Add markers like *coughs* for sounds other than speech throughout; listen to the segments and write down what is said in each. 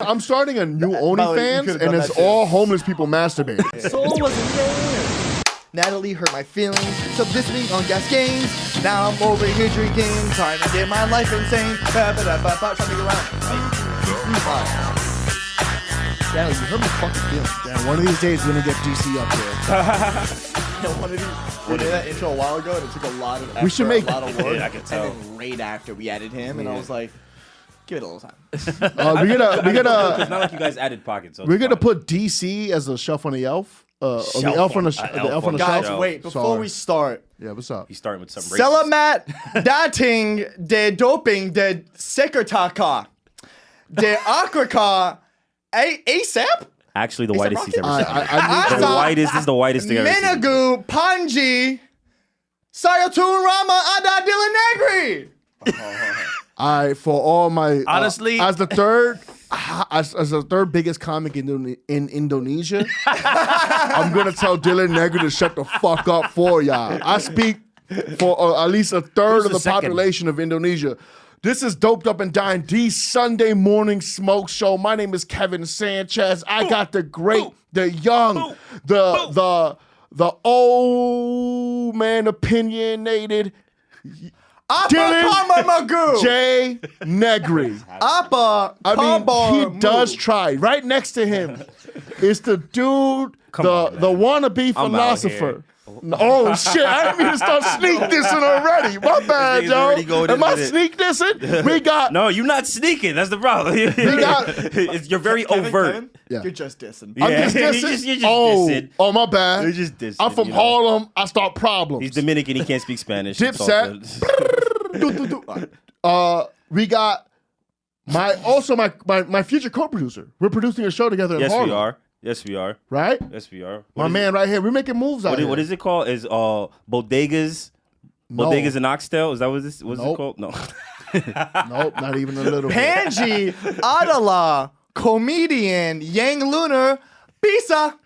I'm starting a new By the OnlyFans, and it's all homeless people masturbating. *laughs* Soul wasn't there. Natalie hurt my feelings. So this week on Gas Games, now I'm over here drinking, trying to get my life insane. Ba, ba, da, ba, ba, trying to get around. Natalie, you hurt my fucking feelings. Yeah, one of these days we're gonna get DC up there. I wanted to we did that intro a while ago, and it took a lot of effort, We should make- a lot of work. Yeah, I could tell. And then right after we added him, and I was like, give it a little time. *laughs* Uh, we gotta, we're gonna. It's not like you guys added pockets. So we're it's gonna fine. put DC as a shelf on the elf. Uh, on the Shelf elf on on- the, sh- uh, the elf elf on on the the shelf. Guys, shelf. wait, before Sorry. we start, Yeah, what's up? He's starting with some racist. Selamat dating de doping de sekretaka de *laughs* akraka a ASAP Actually, the whitest he's ever I, seen. I, I the need, Asa- whitest this is the whitest thing I've ever seen. Menagu Panji Sayatun Rama Ada Negri. *laughs* I for all my uh, Honestly- as the third *laughs* as, as the third biggest comic in, in Indonesia, *laughs* I'm gonna tell Dylan Negri to shut the fuck up for y'all. I speak for uh, at least a third Who's of the the population of Indonesia. This is Doped Up and Dying, the Sunday morning smoke show. My name is Kevin Sanchez. I got the great, the young, the the the old man opinionated Apa Dylan Pamamagu. *laughs* Jay Negri. Apa I mean, he does try. Right next to him is the dude, the the wannabe I'm out philosopher. Oh shit! I didn't mean to start *laughs* sneak dissing already. My bad, nigga's already yo. going Am I into it. sneak dissing? We *laughs* got No, you're not sneaking. That's the problem. *laughs* got- It's- you're very Kevin, overt. Kevin, Yeah. You're just dissing. I'm Yeah, just you're dissing. just- you're just oh, dissing. oh, my bad. You're just dissing, I'm from you know. Harlem. I start problems. He's Dominican. He can't speak Spanish. Dipset. Uh, we got my also my my, my future co-producer. We're producing a show together in yes, Harlem. we are. Yes, we are. Right? Yes, we are. My What is man right here. We're making moves out What is, here. what is it called? Is uh bodegas? No. Bodegas and oxtail? Is that what this? What's Nope. it called? No. *laughs* Nope, not even a little bit. Panji Adala, comedian Yang Lunar, Pisa.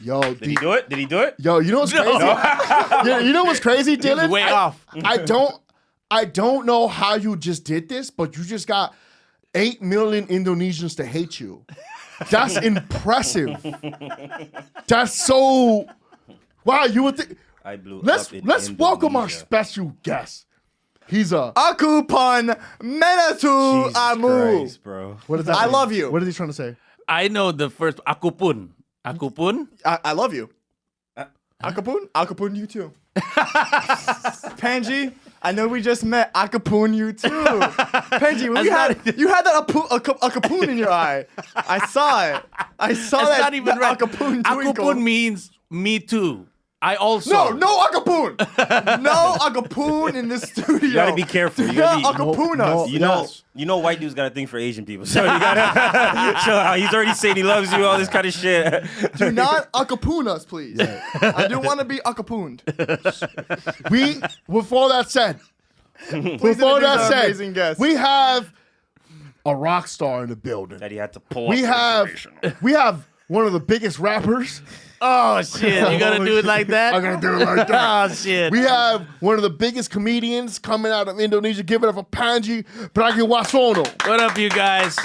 Yo, Did he do it? Did he do it? yo, you know what's crazy? *laughs* Yeah, you know what's crazy, Dylan? way I, off. I don't, I don't know how you just did this, but you just got eight million Indonesians to hate you. That's *laughs* impressive. That's so. Wow, you would think. I blew Let's up in let's welcome our special guest. He's a. Aku Pan Menatu Jesus Amu. Christ, bro. What is that? I mean? love you. What is he trying to say? I know the first aku pun. Aku pun. I, I love you. Uh, Akapun? Akapun, you too. *laughs* Panji, I know we just met. Akapun, you too. Panji, we had not- you had that apu, aka- akapun in your eye. I saw it. I saw That's that. not even that right. Means me too. I also. no, no akapun. *laughs* no akapun in the studio. You gotta be careful. Do You gotta not be- akapun No, us. You know, Yes. you know, white dudes got a thing for Asian people. *laughs* So you gotta *laughs* show how he's already saying he loves you, all this kind of shit. Do not akapun us, please. I do want to be akapuned. We, with all that said, Please before introduce that said, guest. we have a rock star in the building. that he had to pull. We up have we have one of the biggest rappers. Oh shit! You gonna oh, do it like that? I'm gonna do it like that. Oh shit! We have one of the biggest comedians coming out of Indonesia. Give it up for Panji Pragiwaksono. What up, you guys?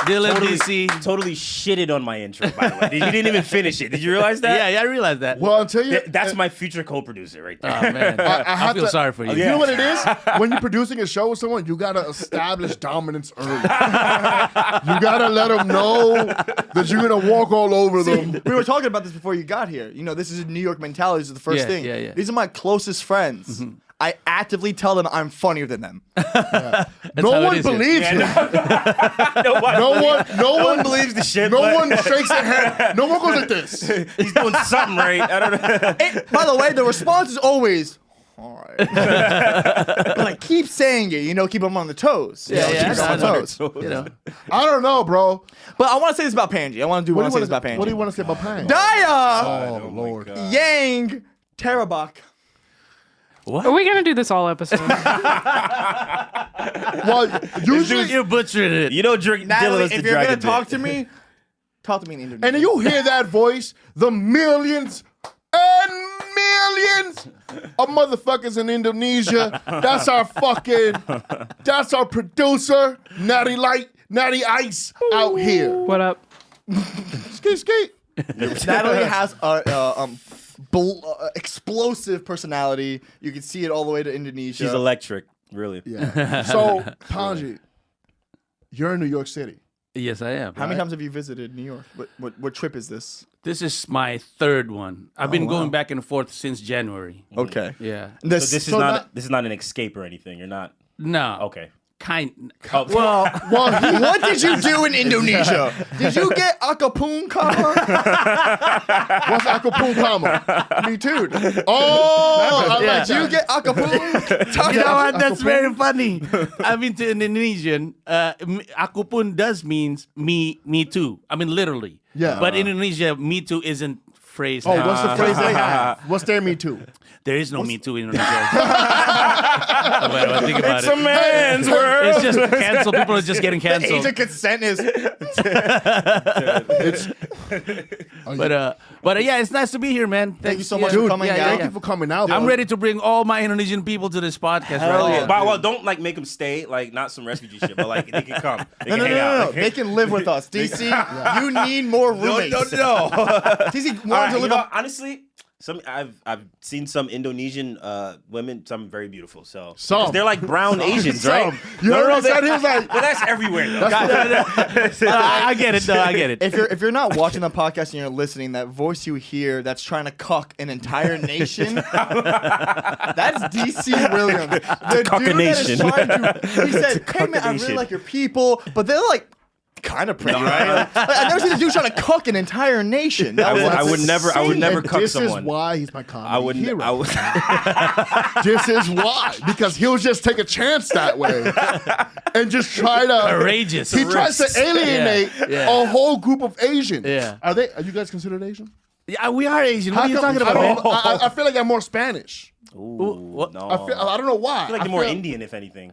Dylan Totally, DC. totally shitted on my intro. By the way, you didn't even finish it. Did you realize that? Yeah, yeah, I realized that. Well, I'll tell you, Th- that's uh, my future co-producer right there. Oh man, *laughs* I I, have feel to- sorry for you. you know what it is? *laughs* When you're producing a show with someone, you gotta establish dominance early. you gotta let them know that you're gonna walk all over them. we were talking about this before you got here. You know, this is a New York mentality. This is the first Yeah, thing. yeah, yeah. These are my closest friends. Mm-hmm. I actively tell them I'm funnier than them. *laughs* no one is here. believes him. *laughs* no, one, No one, no no one one believes the shit. No but one shakes their head. No one goes like this. *laughs* He's doing something right. I don't know. By the way, the response is always, all right. but like, keep saying it. You know, keep them on the toes. Yeah, yeah, keep I them on know. toes. You know, I don't know, bro. But I want to say this about Panji. I want to do What want do to you say want this about Panji. What do you want to say about Pang? Daya Oh, Lord. Yang Terabak. Are we gonna do this all episode? *laughs* Well, Dude, usually, you butchered it. You don't drink Natalie, Dylan if you're gonna talk bit. to me, *laughs* talk to me in Indonesian. and you hear that voice, the millions and millions of motherfuckers in Indonesia. That's our fucking, that's our producer, Natty Light. Natty Ice out here. What up? *laughs* Skate, skate. Natalie has a uh, um, bl- uh, explosive personality. You can see it all the way to Indonesia. She's electric, really. Yeah. *laughs* So, Panji, you're in New York City. Yes, I am. How many times have you visited New York? What, what, what trip is this? This is my third one. I've been Oh, wow. going back and forth since January. Okay. Yeah. This, So this is So not that- this is not an escape or anything. You're not No. okay. Kind. Oh, well, well, *laughs* what did you do in Indonesia? Did you get akapung *laughs* kama? What's akapun Acapulco? Me too. Oh, I Yeah. like Did you get akapung? Talk You know what? That's very funny. I've been to Indonesian. Uh, m- does means me, me too. I mean literally. Yeah. But in Indonesia, me too isn't phrased. Oh, what's the phrase they *laughs* have? What's their me too? There is no me too in Indonesia. *laughs* But I think about it's it. a man's world. It's just canceled. People are just getting *laughs* canceled. Age canceled. of consent is *laughs* It's But uh, but uh, yeah, it's nice to be here, man. Thanks you so yeah. much for coming yeah, out. yeah, Thank you for coming out. I'm bro. ready to bring all my Indonesian people to this podcast. Hell right yeah. But, well, don't like make them stay. Like not some refugee shit, but like they can come. They no, can no, no, hang no, out. no. They can live with us. DC, you need more roommates. no. DC All wanted right, to you live know, up. honestly, some I've I've seen some Indonesian uh, women, some very beautiful. So Some. 'cause they're like brown *laughs* Asians, right? Some. no, heard what he said? He was like, *laughs* But that's everywhere. Though. *laughs* I, I get it. No, I get it. If you're if you're not watching the podcast and you're listening, that voice you hear that's trying to cuck an entire nation, that's DC Williams. The cuck a dude that is trying to, he said, "Hey man, I really like your people, but they're like." Kind of pretty, right? *laughs* Like, I've never seen a dude trying to cuck an entire nation. That I was would, I would never, I would never and cuck this someone. is why he's my comedy I wouldn't. hero. I would. *laughs* *laughs* this is why because he'll just take a chance that way and just try to Courageous. He tries to alienate Yeah, yeah. a whole group of Asians. Yeah. Are they? Are you guys considered Asian? Yeah, we are Asian. What are you talking I, about, man? don't- I, I- I feel like I'm more Spanish. Ooh, what- no. I feel. I don't know why. I feel like you're more Indian, if anything.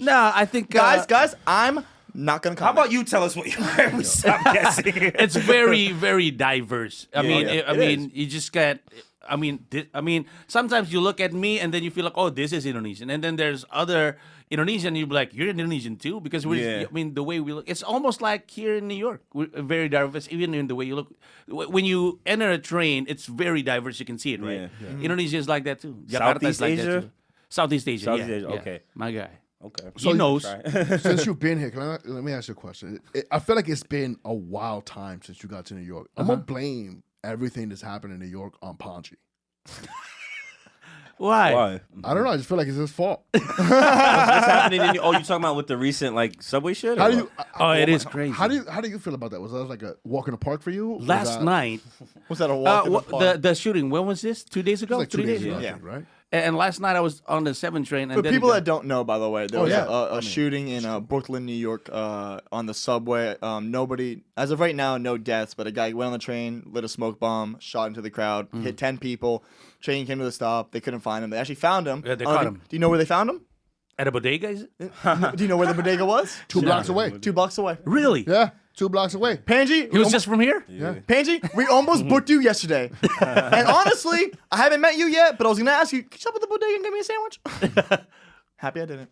No, I think guys, uh, guys, I'm not gonna How about you tell us what you *laughs* are? We stop guessing. *laughs* it's very very diverse. I Yeah, mean, yeah, I- I it mean, is. you just can't. I mean, thi- I mean, sometimes you look at me and then you feel like, oh, this is Indonesian, and then there's other Indonesian. You're like, you're Indonesian too, because we. Yeah. I mean, the way we look, it's almost like here in New York. We're very diverse, even in the way you look. When you enter a train, it's very diverse. You can see it, right? Yeah. Indonesia is like that too. Jakarta is Southeast like Asia? that too. Southeast Asia. Southeast yeah, Asia, yeah. okay. my guy. Okay. he knows. *laughs* Since you've been here, can I, let me ask you a question. It- I feel like it's been a wild time since you got to New York. I'm Uh-huh. gonna blame everything that's happened in New York on Panji. *laughs* Why? Why? I don't know. I just feel like it's his fault. *laughs* What's happening? In, oh, you talking about with the recent like subway shit? How do what? you? Oh, it my- is crazy. How do you? How do you feel about that? Was that like a walk in the park for you? Was Last that- night, Was that a uh, walk in the wha- park? the the shooting. When was this? Two days ago? like two Three days days ago, ago. Yeah. think, right? And and last night I was on the seven train. And For then people the- that don't know, by the way, there Oh, was yeah. a, a, shooting in uh, Brooklyn, New York, uh, on the subway. Um, nobody, as of right now, no deaths. But a guy went on the train, lit a smoke bomb, shot into the crowd, Mm-hmm. hit ten people. Train came to the stop. They couldn't find him. They actually found him. Yeah, they Uh, caught do- him. Do you know where they found him? at a bodega, is it? *laughs* do you know where the bodega was? *laughs* Two blocks away. Two blocks away. Really? Yeah, two blocks away. Panji, He was just from here. Yeah. Panji, we almost booked you yesterday. *laughs* and honestly, I haven't met you yet, but I was gonna ask you, can you stop at the bodega and get me a sandwich? *laughs* Happy I didn't.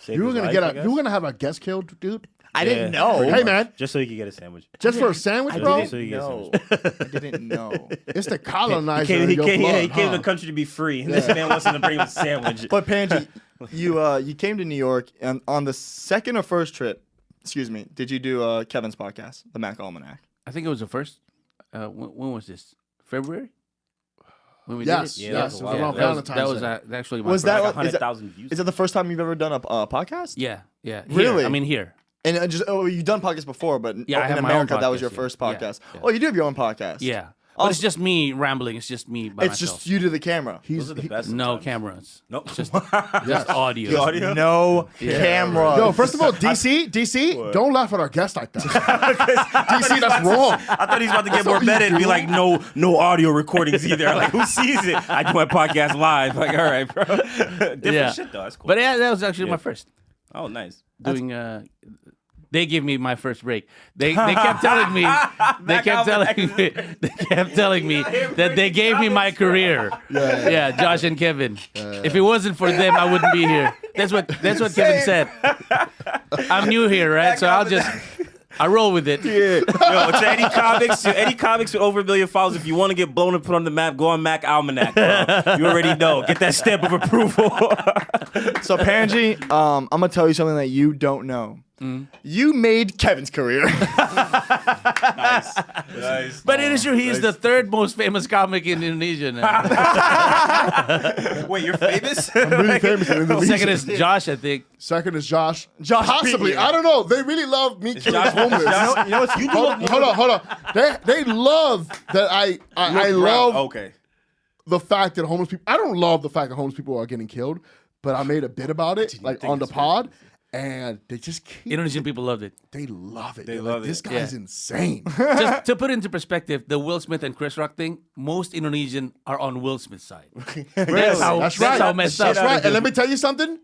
Save You were his gonna life, get I a. guess? You were gonna have a guest killed, dude. I Yeah, didn't know. pretty Hey, much. man. Just so you could get a sandwich. Just for a sandwich, I bro. didn't So you get know. *laughs* I didn't know. It's the colonizer. He came, in he your came, yeah, blood, he came to the country to be free. And this man wants him to bring him a sandwich. But Panji, you uh you came to New York and on the second or first trip, excuse me, did you do uh Kevin's podcast, the Mac Almanac? I think it was the first. Uh, when, when was this? February. When we Yes, did it? Yeah, yes. that's It was while around that was, Valentine's that was Day. uh, actually my Was first. that like what- is that- 100,000 views. Is that the first time you've ever done a, a podcast? Yeah, yeah. Here. Really? I mean, here. And uh, just oh, you've done podcasts before, but Yeah, I in have my own America that was podcast, your yeah. first Yeah, podcast. yeah. Oh, you do have your own podcast. Yeah. But it's just me rambling. It's just me by It's myself. just you to the camera. He's Those are the best. no sometimes. cameras. Nope. Just, *laughs* just audio. audio? No camera. Yo, first of all, *laughs* DC, DC, don't laugh at our guests like that. *laughs* DC, that's wrong. I thought he was about to get That's more what meta and be like, no, no audio recordings either. Like, who sees it? I do my podcast live. Like, all right, bro. Different Yeah. shit though. That's cool. But yeah, that was actually Yeah. my first. oh, nice. doing uh they gave me my first break. They they kept telling me *laughs* they kept telling me they kept telling me *laughs* that they gave me my career. *laughs* Yeah, Josh and Kevin. If it wasn't for them, I wouldn't be here. That's what that's what Kevin said. I'm new here, right? So I'll just I roll with it. Yo, to any comics, to any comics with over a million followers, if you want to get blown and put on the map, go on Mac Almanac. Bro. You already know. Get that stamp of approval. So Panji, um, I'm gonna tell you something that you don't know. Mm. You made Kevin's career. *laughs* nice. Nice. But it is true. He is the third most famous comic in Indonesia now. *laughs* Wait, you're famous? *laughs* I'm really famous in Indonesia. Second is Josh, I think. Second is Josh. Josh Possibly. beat. I don't know. They really love me killing Josh- homeless. Josh- you know what's You do hold, hold on, hold on. They they love that I I, I love Okay. the fact that homeless people. I don't love the fact that homeless people are getting killed, but I made a bit about it, like on the it's pod, and they just keep. Indonesian people loved it. they love it. They They're love like, This it. guy's Yeah. insane. *laughs* Just to put into perspective, the Will Smith and Chris Rock thing, most Indonesian are on Will Smith's side. *laughs* That's how, That's that's right. how messed That's up. right. And let me tell you something.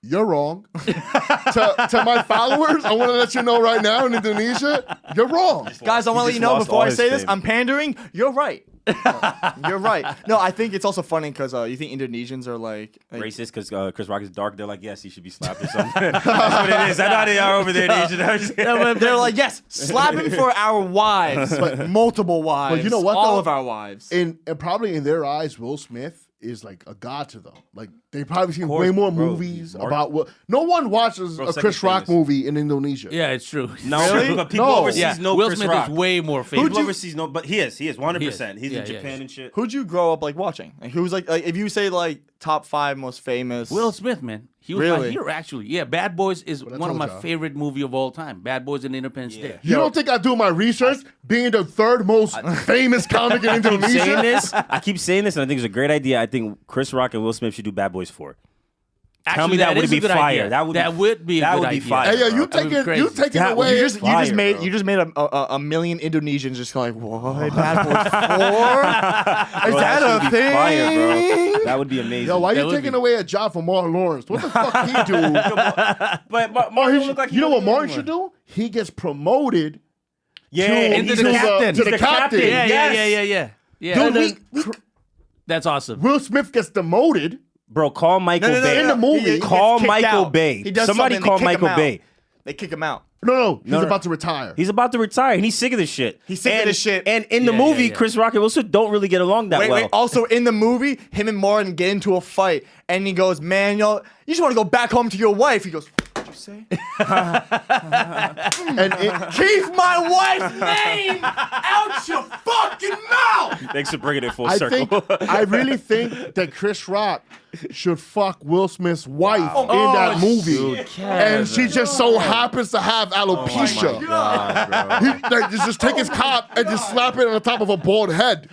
You're wrong. *laughs* to, to my followers, I want to let you know right now in Indonesia, you're wrong. Guys, I want to let just you know lost before all I his say this, fame. I'm pandering. You're right. *laughs* You're right. No, I think it's also funny because uh, you think Indonesians are like, like Racist because uh, Chris Rock is dark. They're like, yes, he should be slapped or something. *laughs* That's what it is. I know they are over there in Asia. *laughs* they're like, yes, slap him for our wives, multiple wives. you know what, All though? of our wives. In and probably in their eyes, Will Smith is like a god to them. Like they probably seen course, way more bro. movies He's about what. No one watches Bro, a second Chris Rock famous. movie in Indonesia. Yeah, it's true. *laughs* No, Really? but people No. overseas Yeah, know Will Chris Smith Rock. is way more famous. People overseas know, but he is. He is 100%. He's Yeah, in yeah, Japan yeah. and shit. Who'd you grow up like watching? Like, who's like, like, if you say like top five most famous? Will Smith, man. He was my Really? hero, actually. Yeah, Bad Boys is I one of my y'all. favorite movie of all time. Bad Boys and Independence Day. You don't think I do my research? Being the third most *laughs* famous comic in I keep saying Indonesia. this. *laughs* I keep saying this, and I think it's a great idea. I think Chris Rock and Will Smith should do Bad Boys 4. Tell me Actually, that would be fire. idea. That would be- that would be that would be idea. fire. Hey, yeah, you That would taking you taking That away. You just, you Fire, just made bro. you just made a, a, a million Indonesians just like what Bad Boys Four? Is Bro, that should a be thing? Fire, bro. That would be *laughs* amazing. Yo, why That you taking be- away a job from Martin Lawrence? What the *laughs* fuck he do? But, but Or oh, Martin he don't should- look like you know what Martin is should do? He gets promoted Yeah, to, and into to the the captain. to the captain. captain. Yeah, yeah, yeah, yeah, yeah. Dude, And then- we- we- that's awesome. Will Smith gets demoted. Bro, call Michael No, no, no, Bay. no, In the movie, He- he Call Michael out. Bay. He does Somebody call Michael. Bay. They kick him out. No, no, he's No, no. about to retire. He's about to retire, and he's sick of this shit. He's sick of this shit. And in the Yeah, yeah, movie, yeah. Chris Rock and Will Smith don't really get along that Wait, well. wait. Also, in the movie, him and Martin get into a fight, and he goes, "Man, yo, you just want to go back home to your wife." He goes, "What'd you say? *laughs* and it, Keep my wife's name out your fucking mouth." Thanks for bringing it full I circle. think I really think that Chris Rock should fuck Will Smith's wife in Oh, that movie, and she just so happens to have oh alopecia. He, like, just, just take his oh cop and just slap it on the top of a bald head.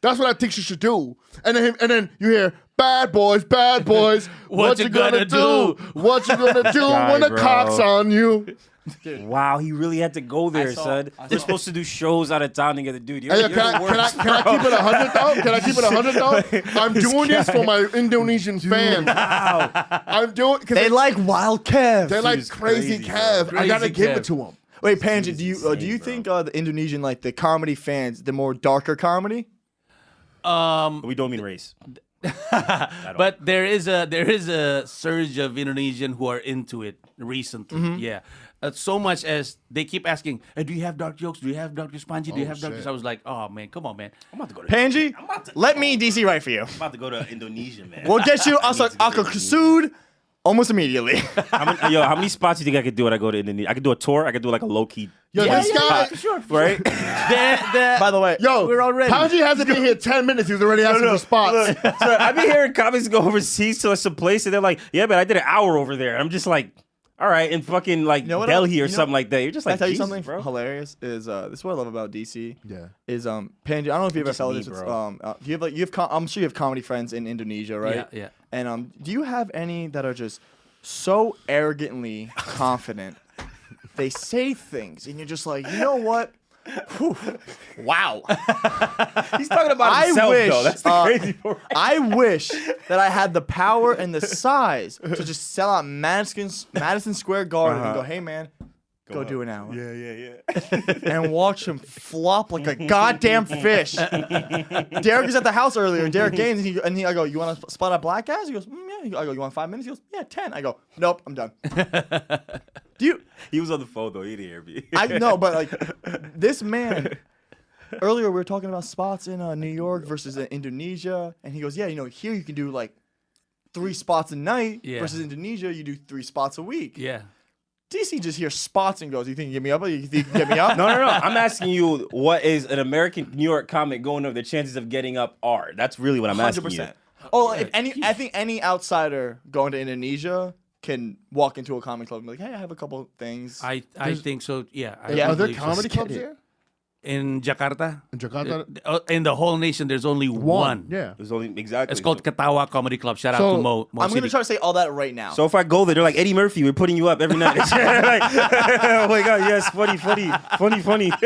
That's what I think she should do. And then, and then you hear, "Bad boys, bad *laughs* boys, what, you gonna, do? What you gonna *laughs* do God, when the bro. cops on you?" *laughs* wow, he really had to go there, saw- son. I They're saw- supposed to do shows out of town together, dude. You're, Hey, you're can, I, the can, I, worst, can I bro. keep it a hundred though? Can I keep it a hundred though? I'm doing this for my Indonesian fans. Wow. I'm doing because They they, like Wild Kev. they like crazy, crazy, Kev. I gotta Crazy give Kev. it to him. Wait, Panji, do you uh, do you think uh, the Indonesian like the comedy fans, the more darker comedy? Um, We don't mean race. But there is a there is a surge of Indonesian who are into it recently. Mm-hmm. Yeah, uh, so much as they keep asking, hey, "Do you have dark jokes? Do you have Dr. Spongy? Do you Oh, have Dr. shit. I was like, "Oh man, come on, man." I'm about to go to Panji, I'm about to, let me DC write for you. I'm about to go to Indonesia, man. We'll get you *laughs* I need also to go to Indonesia. sued almost immediately. *laughs* How many, yo, how many spots do you think I could do when I go to Indonesia? I could do a tour. I could do like a low key, Yo, Yeah, this yeah, guy. for sure, for right? The- the- By the way, Yo, We're already. Panji hasn't been here ten minutes. He's already asking for spots. *laughs* so I've been hearing comics go overseas to some place, and they're like, "Yeah, but I did an hour over there." I'm just like, "All right," in fucking like know Delhi I- or you know- something like that. You're just Can I like, tell you something bro. hilarious? Is uh, this is what I love about DC. Yeah. Is um Panji? I don't know if you ever Just felt this. Bro. um, uh, you have like you have com- I'm sure you have comedy friends in Indonesia, right? Yeah, yeah. And um, do you have any that are just so arrogantly confident? They say things, and you're just like, you know what? Whew. wow. *laughs* He's talking about I himself, wish, though. That's the uh, crazy part. I wish that I had the power and the size to just sell out Madison Madison Square Garden and go, hey man, go, do an hour. Yeah, yeah, yeah. *laughs* and watch him flop like a *laughs* goddamn fish. *laughs* Derek was at the house earlier. Derek Gaines, and, he, and he, I go, "You want to spot a black guys?" He goes, mm, "Yeah." I go, "You want five minutes?" He goes, "Yeah, 10. I go, "Nope, I'm done." Do you? He was on the phone though. He didn't hear me. I know, but like this man. Earlier we were talking about spots in uh, New York versus uh, Indonesia, and he goes, "Yeah, you know, here you can do like three spots a night Yeah. versus Indonesia, you do three spots a week." Yeah. DC just hears spots and goes, "You think you can get me up? You think you can get me *laughs* up?" No, no, no. I'm asking you, what is an American New York comic going over? The chances of getting up are. That's really what I'm hundred asking you. percent. Oh, if any, I think any outsider going to Indonesia can walk into a comic club and be like, "Hey, I have a couple things." I I think so. Yeah. I Yeah. Are there comedy clubs kidding. There in Jakarta? in Jakarta? Uh, in the whole nation, there's only one. Yeah. There's only exactly. It's called Katawa Comedy Club. Shout out So, to Mo. Mo I'm gonna City. try to say all that right now. So if I go there, they're like Eddie Murphy. We're putting you up every night. *laughs* like, *laughs* oh my god, yes, funny, funny, funny, funny. *laughs*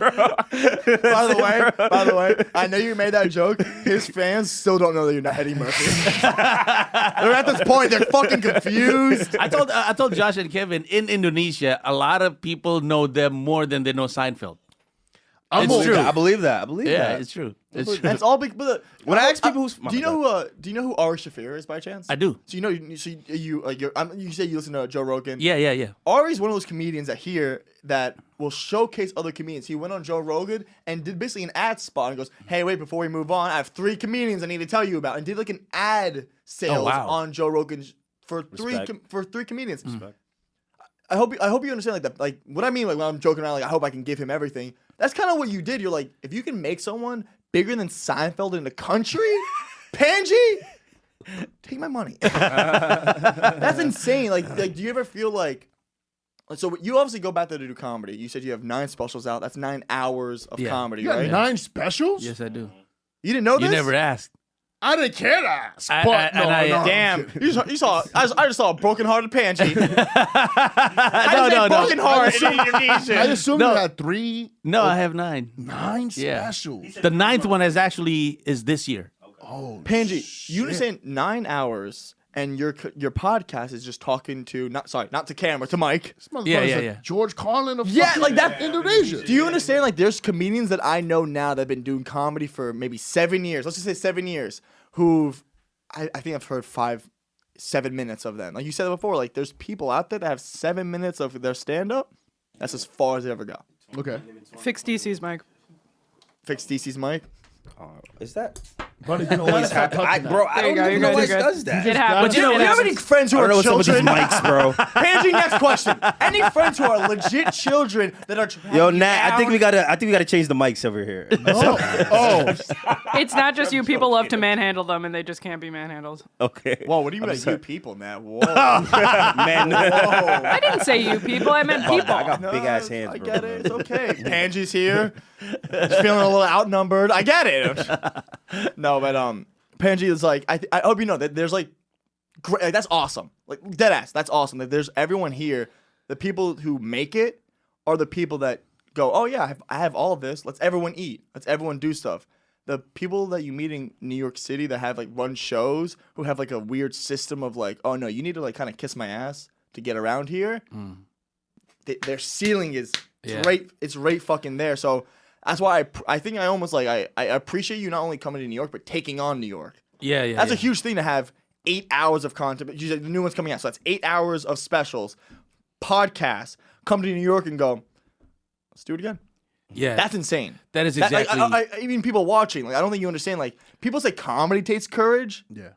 by the way, by the way, I know you made that joke. His fans still don't know that you're not Eddie Murphy. they're at this point. They're fucking confused. I told I told Josh and Kevin in Indonesia, a lot of people know them more than they know Seinfeld. I'm It's okay. true. I believe that. I believe Yeah, that. it's true. It's true. it's all big. But When I ask people who's- do you know who? Uh, do you know who Ari Shaffir is by chance? I do. So you know, you, so you, you like you're, I'm, you say you listen to Joe Rogan. Yeah, yeah, yeah. Ari's one of those comedians that here that will showcase other comedians. He went on Joe Rogan and did basically an ad spot and goes, "Hey, wait, before we move on, I have three comedians I need to tell you about," and did like an ad sales wow. on Joe Rogan for three Respect. com- for three comedians. Respect. I hope I hope you understand like that. Like what I mean, like when I'm joking around, like I hope I can give him everything. That's kind of what you did. You're like, if you can make someone bigger than Seinfeld in the country, *laughs* Panji, take my money. *laughs* That's insane. Like, like, do you ever feel like? like, So you obviously go back there to do comedy. You said you have nine specials out. That's nine hours of Yeah. comedy, You got right? nine specials? Yes, I do. You didn't know You this? never asked. I didn't care to ask. I- but I- no, and I- no, Damn, *laughs* you saw, you saw I, just, I just saw a broken-hearted Panji. *laughs* I no, just no, no. broken heart in I assume No. you had three, No, I have nine. nine Yeah. specials. The ninth one is actually is this year. Oh, Panji, you shit. understand nine hours and your your podcast is just talking to not sorry not to camera to Mike. This motherfucker's Yeah, yeah, like yeah. George Carlin of Yeah, like that- Indonesia. Do you understand? Like, there's comedians that I know now that have been doing comedy for maybe seven years. Let's just say seven years. Who've I, I think I've heard five, seven minutes of them. Like you said before, like there's people out there that have seven minutes of their stand up. That's as far as they ever go. Okay. Fix DC's mic. Fix DC's mic. Uh, is that? Buddy, you always have *laughs* I, bro, I don't go, even know good, what you're does that. It happens. But you know, it you have any friends who I are don't know what's up with these children? mics, bro. *laughs* Panji, next question. Any friends who are legit children that are trying Yo, to Nat, I think we gotta. I think we gotta change the mics over here. *laughs* Oh, oh, It's not just you. People love to manhandle them, and they just can't be manhandled. okay. Whoa, what do you mean I'm by sorry. you people, Nat? Whoa. man. Whoa. I didn't say you people. I meant people. I got No, big ass hands, I bro. get it. It's okay. Panji's here. Just feeling a little outnumbered. I get it. *laughs* no, but um, Panji is like, I, I hope you know that there's like, great, like, that's awesome. Like dead ass. That's awesome. That there's everyone here. The people who make it are the people that go, oh yeah, I have, I have all of this. Let's everyone eat. Let's everyone do stuff. The people that you meet in New York City that have like run shows who have like a weird system of like, oh no, you need to like kind of kiss my ass to get around here. th- their ceiling is Yeah. right. It's right fucking there. So that's why I I think I almost like I I appreciate you not only coming to New York but taking on New York. Yeah, yeah. That's yeah. a huge thing to have eight hours of content. You said the new one's coming out, so that's eight hours of specials, podcasts. Come to New York and go. Let's do it again. Yeah, That's insane. that is That- like, exactly. I, I, even people watching, like I don't think you understand. Like people say comedy takes courage. yeah.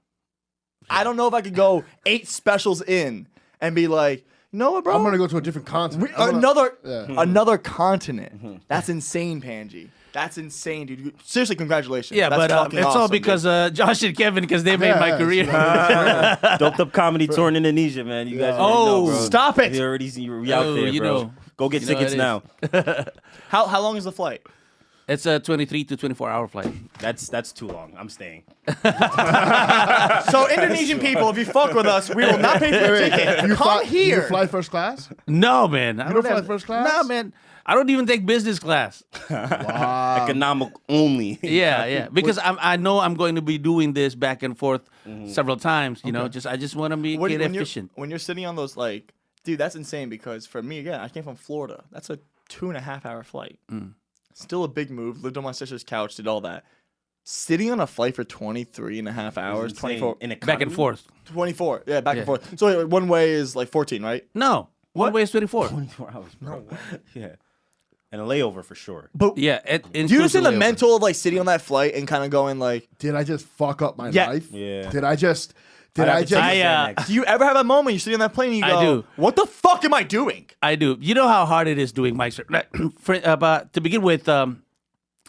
I don't know if I could go eight specials in and be like, you know what, bro? I'm gonna go to a different continent. We- gonna- another Yeah. another continent. *laughs* That's insane, Panji. That's insane, dude. Seriously, congratulations. yeah, That's but uh, it's all awesome, dude. because uh, Josh and Kevin because they made Yeah, my yeah, career. it's- *laughs* *laughs* Doped up comedy tour in Indonesia, man. You guys. Oh, know, bro. stop it. You already see you out Oh, there, you bro. know. Go get You tickets now. how how long is the flight? It's a 23 to 24 hour flight. That's that's too long. I'm staying. *laughs* So Indonesian people, if you fuck with us, we will not pay for your Wait, ticket. you Come fly, here. You fly first class? No, man. I You don't fly have- first class? Nah, man. I don't even take business class. Wow. *laughs* Economic only. Yeah, yeah. Because I'm, I know I'm going to be doing this back and forth several times. You know, just I just want to be when, get when you're, efficient. when you're sitting on those like, dude, that's insane. Because for me, again, I came from Florida. That's a two and a half hour flight. Mm. Still a big move. Lived on my sister's couch. Did all that. sitting on a flight for 23 and a half hours, 24, in a Back and forth. 24, yeah, back Yeah. and forth. So wait, one way is like 14, right? No, one way is 24. 24 hours, bro. *laughs* yeah. And a layover for sure. But Yeah. It, do you understand the inclusive layover. mental of like sitting on that flight and kind of going like, Did I just fuck up my Yeah. life? Yeah. Did I just? Did have I just? take I, uh, do you ever have a moment you're sitting on that plane and you I go, do. what the fuck am I doing? I do. You know how hard it is doing mics. Like, *clears throat* For, uh, but to begin with, um,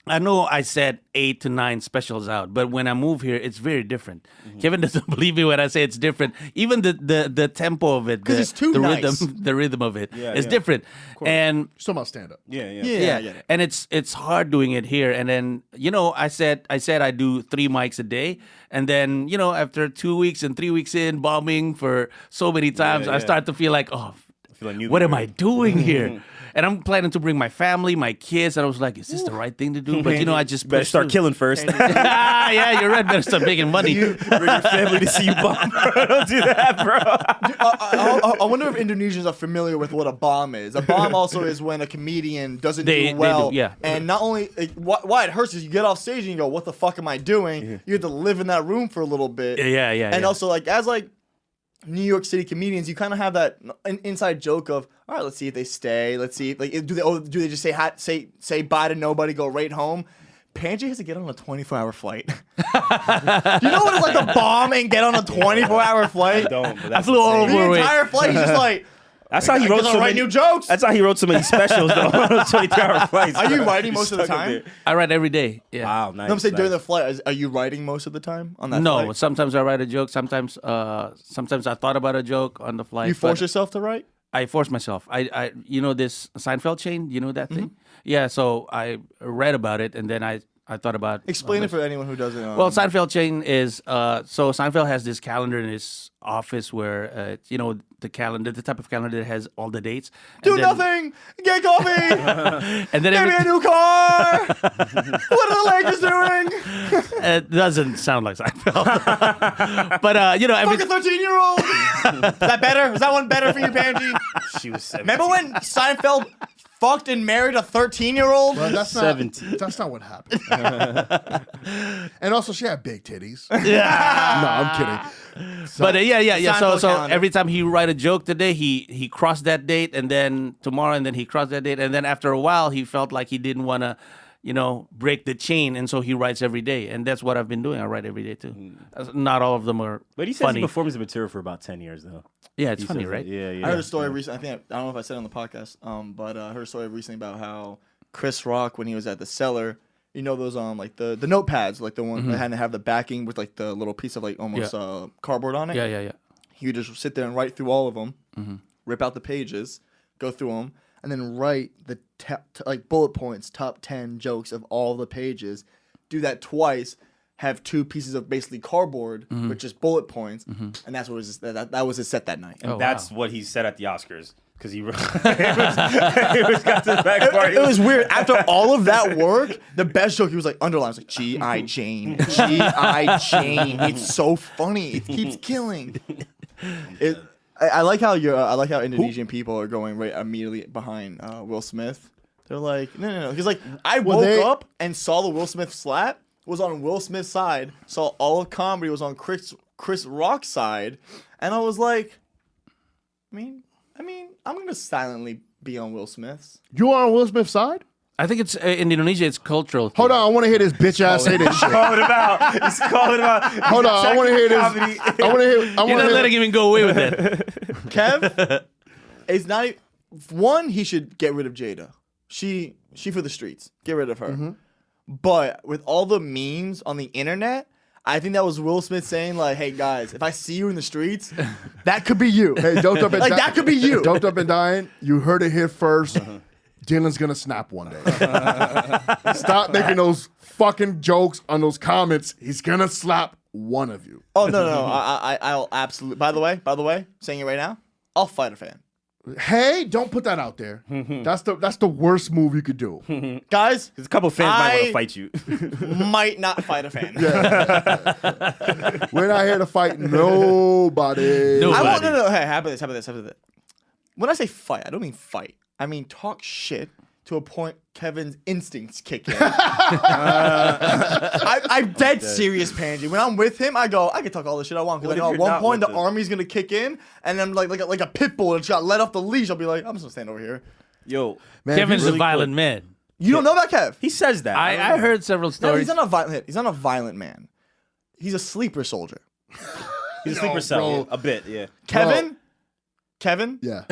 I know I said eight to nine specials out, but when I move here, it's very different. Mm-hmm. Kevin *laughs* doesn't believe me when I say it's different. Even the the, the tempo of it, 'Cause the, it's too the nice. rhythm, *laughs* the rhythm of it, Yeah, is yeah. different. And Still about stand up. Yeah, yeah. Yeah, I get and it's it's hard doing it here. And then you know, I said I said I do three mics a day, and then you know, after two weeks and three weeks in bombing for so many times, I yeah. start to feel like, oh, feel like what am were- I doing here? *laughs* And I'm planning to bring my family, my kids, and I was like, is this the right thing to do? But you know, I just better start through. killing first. Ah, *laughs* yeah, you're right. Better start making money. Bring your family to see you bomb. bro. *laughs* Don't do that, bro. *laughs* I, I- I wonder if Indonesians are familiar with what a bomb is. A bomb also is when a comedian doesn't They- they do do, well. yeah. And not only like, why, why it hurts is you get off stage and you go, "What the fuck am I doing?" You have to live in that room for a little bit. Yeah, yeah, And yeah. also like as like New York City comedians, you kind of have that an inside joke of, "All right, let's see if they stay. Let's see like do they oh, do they just say hi, say say bye to nobody, go right home." Panji has to get on a 24 hour flight. *laughs* you know what it's like to bomb and get on a 24 hour flight? Don't. But I flew all over The entire flight, he's just *laughs* like, That's how he wrote so write many new jokes. That's how he wrote so many specials though. on those 23 hour flights. Are you bro. writing most of the time? I write every day. Yeah. Wow, nice. No, I'm saying during the flight, is, are you writing most of the time on that No, flight? sometimes I write a joke. Sometimes, uh, sometimes I thought about a joke on the flight. You force yourself to write? I force myself. I, I, you know, this Seinfeld chain. You know that thing? Mm-hmm. Yeah. So I read about it, and then I, I thought about. Explain uh, it for anyone who doesn't know. Well, Seinfeld chain is uh, so Seinfeld has this calendar in his office where uh, you know the calendar, the type of calendar that has all the dates. do then- nothing. Get coffee. *laughs* And then Give me a new car. *laughs* what are the Lakers doing? it doesn't sound like Seinfeld, *laughs* but uh, you know, every, Fuck a 13 year old. Is that better? Is that one better for you, Panji? She was 17. Remember when Seinfeld fucked and married a 13 year old? Well, that's not. 17. That's not what happened. And also, she had big titties. *laughs* yeah. No, I'm kidding. But uh, yeah, yeah, yeah. So, so calendar. every time he write a joke today, he he crossed that date, and then tomorrow, and then he crossed that date, and then after a while, he felt like he didn't want to, you know, break the chain, and so he writes every day, and that's what I've been doing. I write every day too. Uh, Not all of them are But he says funny. he performs the material for about 10 years though. yeah, it's He funny, right? that- Yeah, yeah. I heard a story recently. I think I don't know if I said it on the podcast, um, but uh, I heard a story recently about how Chris Rock, when he was at the cellar, you know those um like the the notepads, like the one that had to have the backing with like the little piece of like almost Yeah. uh, cardboard on it. Yeah, yeah, yeah. You just sit there and write through all of them, rip out the pages, go through them, and then write the te- t- like bullet points, top ten jokes of all the pages. Do that twice. Have two pieces of basically cardboard with just bullet points, and that's what was that, that, that was his set that night. Oh, That's wow. what he said at the Oscars. Because he, *laughs* it, was, it was got to the back part. it was weird. After all of that work, the best joke he was like underlined. It was like G I Jane, G I Jane. It's so funny. It keeps killing. It. I, I like how you're. I like how Indonesian people are going right immediately behind uh, Will Smith. They're like, no, no, no. Because like I Well, woke they- up and saw the Will Smith slap was on Will Smith's side. Saw all of comedy was on Chris Chris Rock's side, and I was like, I mean, I mean, I'm gonna silently be on Will Smith's. You are on Will Smith's side? I think it's uh, in Indonesia. It's cultural. Hold on, I want to hear this bitch ass say this shit. calling him out. He's calling him out. Hold on, I want to hear this. Comedy. I want to hear. I You're want not to letting him even go away with it. *laughs* Kev is not. e- One, he should get rid of Jada. She she for the streets. Get rid of her. But with all the memes on the internet, I think that was Will Smith saying like, "Hey guys, if I see you in the streets, *laughs* that could be you." Hey, doped up and Like, that could be you. Doped up and dying. You heard it here 1st uh-huh. Dylan's gonna snap one day. Stop making those fucking jokes on those comments. He's gonna slap one of you. oh no, no, I, I, I'll absolutely. By the way, by the way, saying it right now, I'll fight a fan. Hey, don't put that out there. Mm-hmm. that's the that's the worst move you could do. Mm-hmm. Guys, There's a couple fans might want I- to fight you. *laughs* might not fight a fan. *laughs* We're not here to fight nobody. No. I want Nobody. no no. Hey, how about this? How about this? How about this? When I say fight, I don't mean fight. I mean talk shit. To a point Kevin's instincts kick in. *laughs* I, I'm dead serious, Panji. When I'm with him, I go, I can talk all the shit I want. Because What I know if at one point the with him? army's gonna kick in, and I'm like like a, like a pit bull that's got let off the leash. I'll be like, I'm just gonna stand over here. Yo, Man, Kevin's if a you- violent man. You don't know about Kev? he says that. I, I heard several No, stories. he's not a violent. He's not a violent man. He's a sleeper soldier. He's a sleeper cell. bro. yeah, a bit, yeah. Kevin, Kevin, yeah.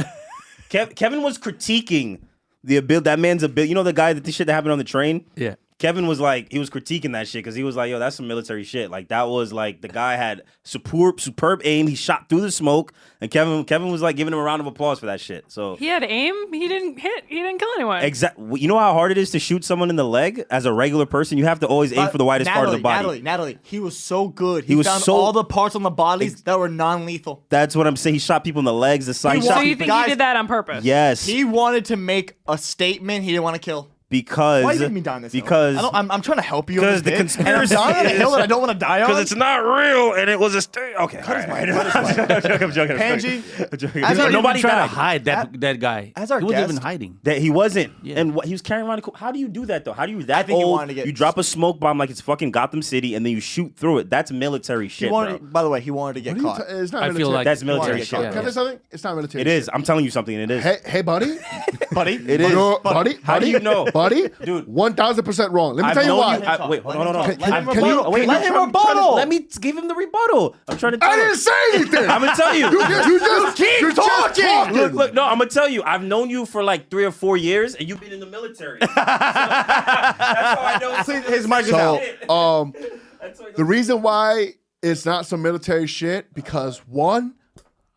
Kev, Kevin was critiquing the ability. That man's ability. You know the guy that the shit that happened on the train. yeah. Kevin was like, he was critiquing that shit because he was like, yo, that's some military shit. Like that was like the guy had superb, superb aim. He shot through the smoke, and Kevin, Kevin was like giving him a round of applause for that shit. So He had aim. He didn't hit. He didn't kill anyone. exactly, you know how hard it is to shoot someone in the leg as a regular person. You have to always aim for the widest part of the body. Natalie, Natalie, he was so good. He, was found so- all the parts on the bodies that were non-lethal. That's what I'm saying. He shot people in the legs, the side. He He shot so you people. think Guys- he did that on purpose? Yes, He wanted to make a statement. He didn't want to kill. Because Why you making me die on this? hill? because hill? I am I'm trying to help you. because the bit, conspiracy and I'm dying on a hill that I don't want to die *laughs* on. because it's not real and it was a st- okay. all right. *laughs* I'm joking, I'm joking, I'm joking. Panji, I'm joking. as Nobody trying to hide that that guy. as our he wasn't even hiding. That he wasn't, Yeah. and what he was carrying around. A, co- how do you do that though? How do you that think old? wanted to get- you drop a smoke bomb like it's fucking Gotham City, and then you shoot through it. That's military he shit, wanted, bro. by the way, he wanted to get What are you caught. ta- it's not I feel like That's military to shit. Can. I say something? It's not military. It is. I'm telling you something. It is. Hey, hey, buddy. *laughs* buddy. It is. You're- buddy. How do you know? Buddy? Dude. one thousand percent wrong. Let me I've tell you why. you- I- wait, hold on, hold on. Let him Can- can rebuttal. you- Wait, let him trying- I'm trying to- rebuttal. Let me give him the rebuttal. I'm trying to tell I didn't say anything. I'm gonna tell you. you, just- you just keep you're talking. talking. Look, look, no, I'm gonna tell you. I've known you for like three or four years, and you've been in the military. *laughs* So, that's how I know. See, his mic is out. So, um, *laughs* That's how I know. the reason why it's not some military shit because one,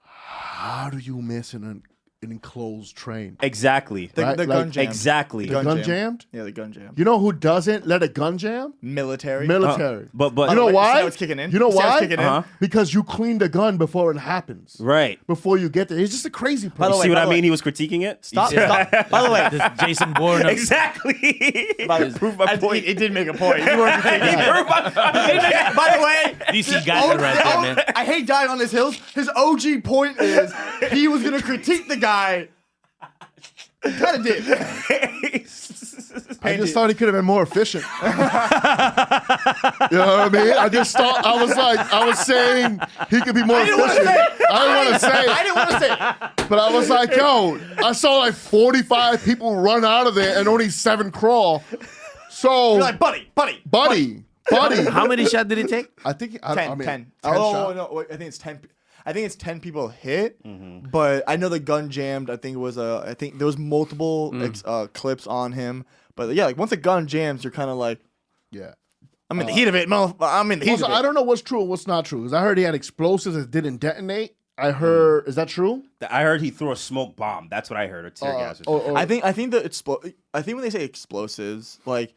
how do you miss an, an enclosed train? Exactly. The, Right, the like- gun jammed. Exactly. The gun gun, jammed? Yeah, the gun jammed. You know who doesn't let a gun jam? Military. Military. But but you know Wait, you why? how it's kicking in? You know You it's why? kicking? Uh-huh. Because you clean the gun before it happens. right. Before you get there, he's just a crazy person. By the You way, see what by I the way- mean? He was critiquing it. Stop. Stop. By the way, *laughs* This Jason Bourne. Exactly. *laughs* by the, Prove my point. It, it did make a point. You were *laughs* critiquing. Prove my- By the way, DC got it right there, man. I hate dying on this hill. His OG point is he was gonna critique the guy. Kind of did. I just thought he could have been more efficient. you know what I mean? I just thought I was like I was saying he could be more didn't efficient. say. I didn't want to say I didn't want to say. it. but I was like, yo, I saw like 45 people run out of there and only seven crawl. So, You're like, buddy, buddy, buddy, buddy, How many shots did he take? I think I, 10, I mean, 10. 10 oh, shot. no, wait, I think it's 10. Pe- I think it's 10 people hit, but I know the gun jammed. I think it was a, I think there was multiple ex, uh, clips on him. But yeah, like once a gun jams, you're kind of like, Yeah. I'm in the heat of it, man. I'm in the heat Also, of it. I don't know what's true and what's not true because I heard he had explosives that didn't detonate. I heard, is that true? I heard he threw a smoke bomb. That's what I heard. Or tear Uh, gas. Or or- or- I think I think the explo- I think when they say explosives, like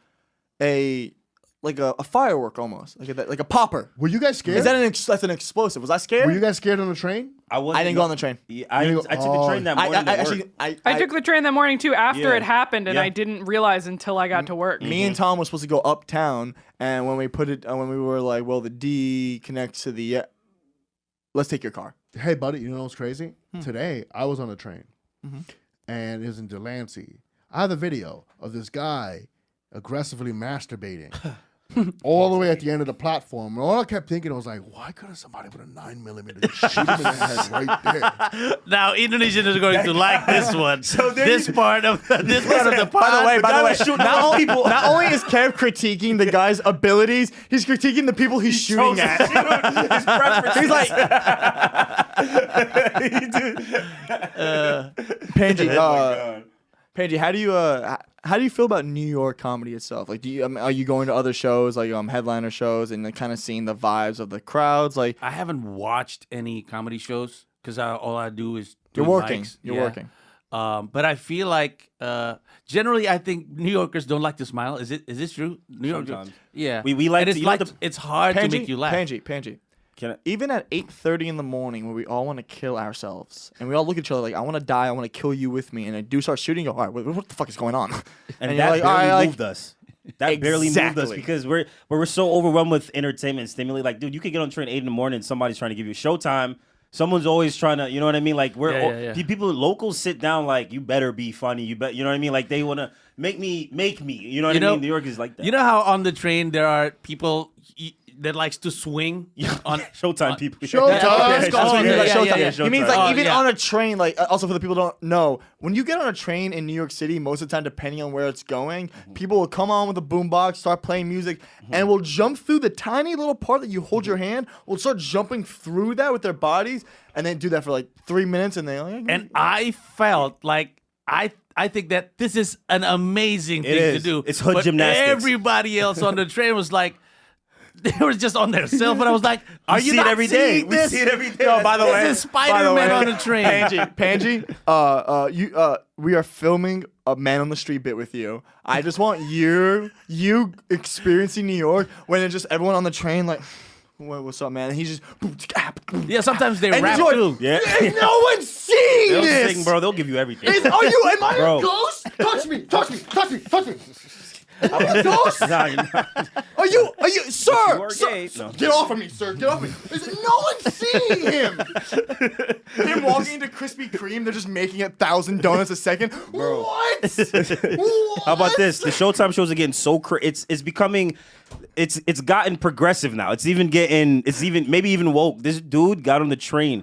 a like a, a firework almost, like a, like a popper. were you guys scared? Is that an ex- that's an explosive? Was I scared? were you guys scared on the train? I, wasn't- I didn't go on the train. Yeah, I, You I go- took the oh. train that I, morning. I, I to work. actually I, I took the train that morning too after Yeah. it happened, and Yeah. I didn't realize until I got to work. me and Tom were supposed to go uptown, and when we put it, uh, when we were like, well, the D connects to the, uh, let's take your car. Hey, buddy, you know what's crazy? Hmm. Today, I was on a train Mm-hmm. and it was in Delancey. I have a video of this guy aggressively masturbating *laughs* all the way at the end of the platform. And all I kept thinking was like, why couldn't somebody put a nine millimeter *laughs* just shoot him in the head right there? Now Indonesian is going to like this one. *laughs* So this part of this part of the pod. By the way, by the way, was shooting not, only, people. not only is Kev critiquing the guy's abilities, he's critiquing the people he's shooting at. shoot. His preference. He's like, *laughs* Panji, uh, Panji, how do you uh, how do you feel about New York comedy itself? Like, do you um, are you going to other shows like um headliner shows and like, kind of seeing the vibes of the crowds? Like, I haven't watched any comedy shows because all I do is do you're working, mics. you're Yeah. working. Um, but I feel like uh, generally, I think New Yorkers don't like to smile. Is it? Is this true? New York, Sometimes. yeah. We- we like And to- it's you know like the- it's hard to make you laugh. Panji, Panji. Can I, Even at 8:30 in the morning, where we all want to kill ourselves, and we all look at each other like, "I want to die. I want to kill you with me," and I do start shooting. You go, all right, what, what the fuck is going on? *laughs* and, you're that like, barely right, like- moved us. That barely moved us because we're we're we're so overwhelmed with entertainment and stimuli. Like, dude, you could get on train eight in the morning and somebody's trying to give you Showtime. Someone's always trying to, you know what I mean? Like we're Yeah, yeah, yeah. people locals sit down like you better be funny. You bet, you know what I mean? Like they want to make me make me. You know what You I know- mean? New York is like that. You know how on the train there are people y- that likes to swing on *laughs* Showtime people. Showtime. Yeah, Yeah, Showtime. yeah, Yeah, yeah, Showtime. yeah, yeah. He means like Oh, even yeah. on a train. Like uh, also for the people who don't know, when you get on a train in New York City, most of the time, depending on where it's going, people will come on with a boombox, start playing music, and will jump through the tiny little part that you hold your hand. Will start jumping through that with their bodies, and then do that for like three minutes, and they like, and I felt like I I think that this is an amazing thing is. to do. It's hood but gymnastics. Everybody else on the *laughs* train was like. *laughs* They were just on their cell phone. I was like, "Are you see not it every day. seeing We see it every day. Yo, by the This way, is by the Spider-Man way, on a train. Panji, *laughs* Panji, uh, uh, you, uh, we are filming a man on the street bit with you. I just want you, you experiencing New York when it's just everyone on the train like, "What- what's up, man? And he's just, Yeah, sometimes they And rap you're- too. Yeah. Ain't no one's seeing They'll this. sing, bro. They'll give you everything. Is- are you? Am I Bro. a ghost? Touch me, touch me, touch me, touch me. Am I a ghost? Nah, you're not. Are you? Are you, sir? You are sir, gay. sir, No. Get off of me, sir. Get off of me. Is it, no one's seeing him. him walking into Krispy Kreme, they're just making a thousand donuts a second. What? what? *laughs* How about this? The Showtime shows are getting so cra- it's it's becoming it's it's gotten progressive now. It's even getting it's even maybe even woke. This dude got on the train.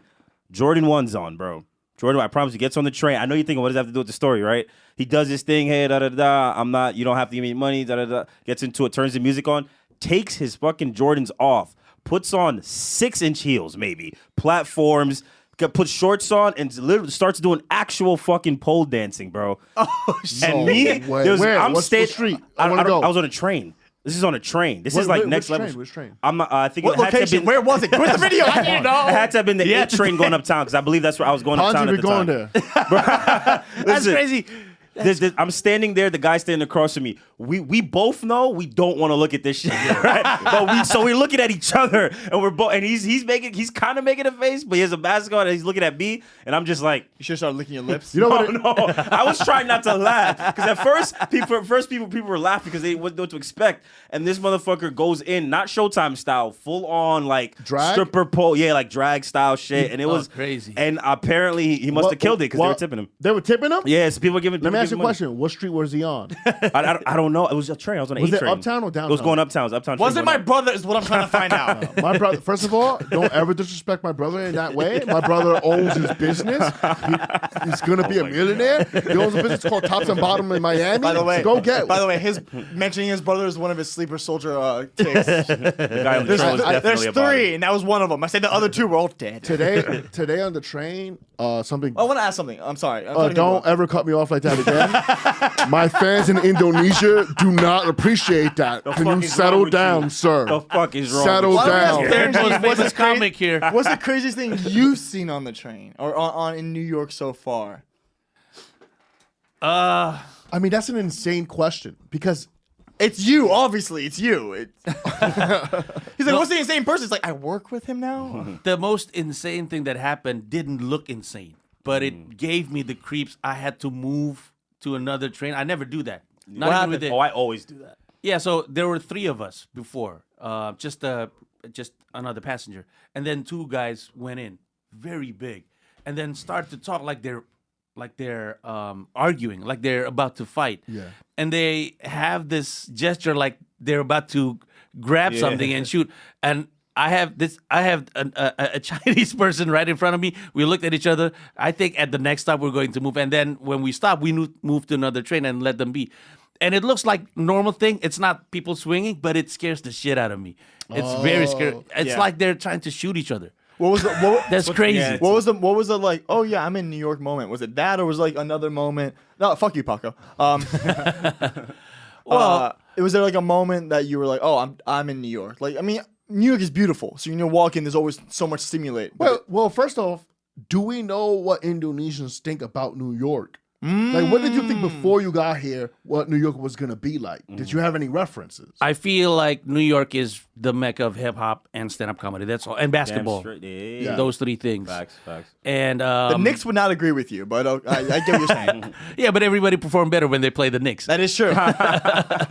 Jordan one's on, bro. Jordan, I promise you, gets on the train. I know you're thinking, what does that have to do with the story, right? He does this thing, hey, da da da. I'm not, you don't have to give me money, da da da. Gets into it, turns the music on, takes his fucking Jordans off, puts on six inch heels, maybe platforms, puts shorts on, and literally starts doing actual fucking pole dancing, bro. *laughs* Oh, And me, there was, where? I'm What's the street? I, I I. I was on a train. This is on a train. This Wait, is like wait, next which level. train? Which train? I'm not. Uh, I think What it had to have location? been- Where was it? Where's the *laughs* video? I didn't know. It had to have been the Yeah, eight train going uptown because I believe that's where I was going uptown Ponzi at be the going time. there. *laughs* *laughs* That's Listen, crazy. There's- there's- I'm standing there. The guy standing across from me. We we both know we don't want to look at this shit, *laughs* right? but we so we're looking at each other, and we're both. And he's he's making he's kind of making a face, but he has a mask on, and he's looking at me, and I'm just like. You should start licking your lips. *laughs* You know No, what? Oh, it- no. *laughs* I was trying not to laugh because at first, people, first people, people were laughing because they didn't know what to expect. And this motherfucker goes in, not Showtime style, full on like Drag? stripper pole, yeah, like drag style shit. And it Oh, was crazy. And apparently, he, must have killed it because they were tipping him. They were tipping him? Yeah, so people were giving. People ask you a question. What street was he on? *laughs* I, I, don't- I don't know. It was a train. I was on an Was A it train. uptown or downtown? It was downtown? going uptown. It was uptown. Was train it my going up. brother? Is what I'm trying to find *laughs* out. My brother, first of all, don't ever disrespect my brother in that way. My brother owns his business. He- he's gonna be a millionaire. He owns a business called Tops and Bottom in *laughs* Miami. By the way, go get. By the way, his mentioning his brother is one of his sleeper soldier uh, ticks. The guy on the There's, train was I- definitely there's a body. three, and that was one of them. I said the other two were all dead. today, today on the train, uh, something. I want to ask something. I'm sorry. I'm Uh, sorry to don't interrupt. ever cut me off like that again. My fans in Indonesia do not appreciate that. Can you settle with you? down, sir? The fuck is wrong? Settle with you? Why don't we down. ask what's famous the cra- comic here. What's the craziest thing you've seen on the train or on, on in New York so far? Uh, I mean, that's an insane question because It's you, obviously. It's you. It- *laughs* He's like, what's the insane person? It's like, I work with him now. *laughs* the most insane thing that happened didn't look insane, but Mm. it gave me the creeps. I had to move to another train. I never do that. Not What even with happened? Oh, I always do that. Yeah, so there were three of us before, uh, just uh, just another passenger, and then two guys went in, very big, and then start to talk like they're like they're um, arguing, like they're about to fight. Yeah. and they have this gesture like they're about to grab Yeah. something and shoot, and. I have this. I have an, a, a a *laughs* Chinese person right in front of me. We looked at each other. I think at the next stop we're going to move, and then when we stop, we move to another train and let them be. And it looks like normal thing. It's not people swinging, but it scares the shit out of me. It's very scary. It's Yeah. like they're trying to shoot each other. What was the what, *laughs* That's crazy. yeah, what was the what was the like? Oh yeah, I'm in New York moment. Was it that or was it like another moment? No, fuck you, Paco. Um, *laughs* well, it was there like a moment that you were like, oh, I'm I'm in New York. Like, I mean, New York is beautiful. So you know, walking there's always so much stimulate. Well, well, first off, do we know what Indonesians think about New York? Like, what did you Mm. think before you got here? What New York was gonna be like? Did you have any references? I feel like New York is the mecca of hip hop and stand up comedy. That's all, and basketball. straight. Yeah. Yeah. Those three things. Facts, facts. And um, The Knicks would not agree with you, but uh, I, I get what you're saying. *laughs* Yeah, but everybody perform better when they play the Knicks. that is true. *laughs* that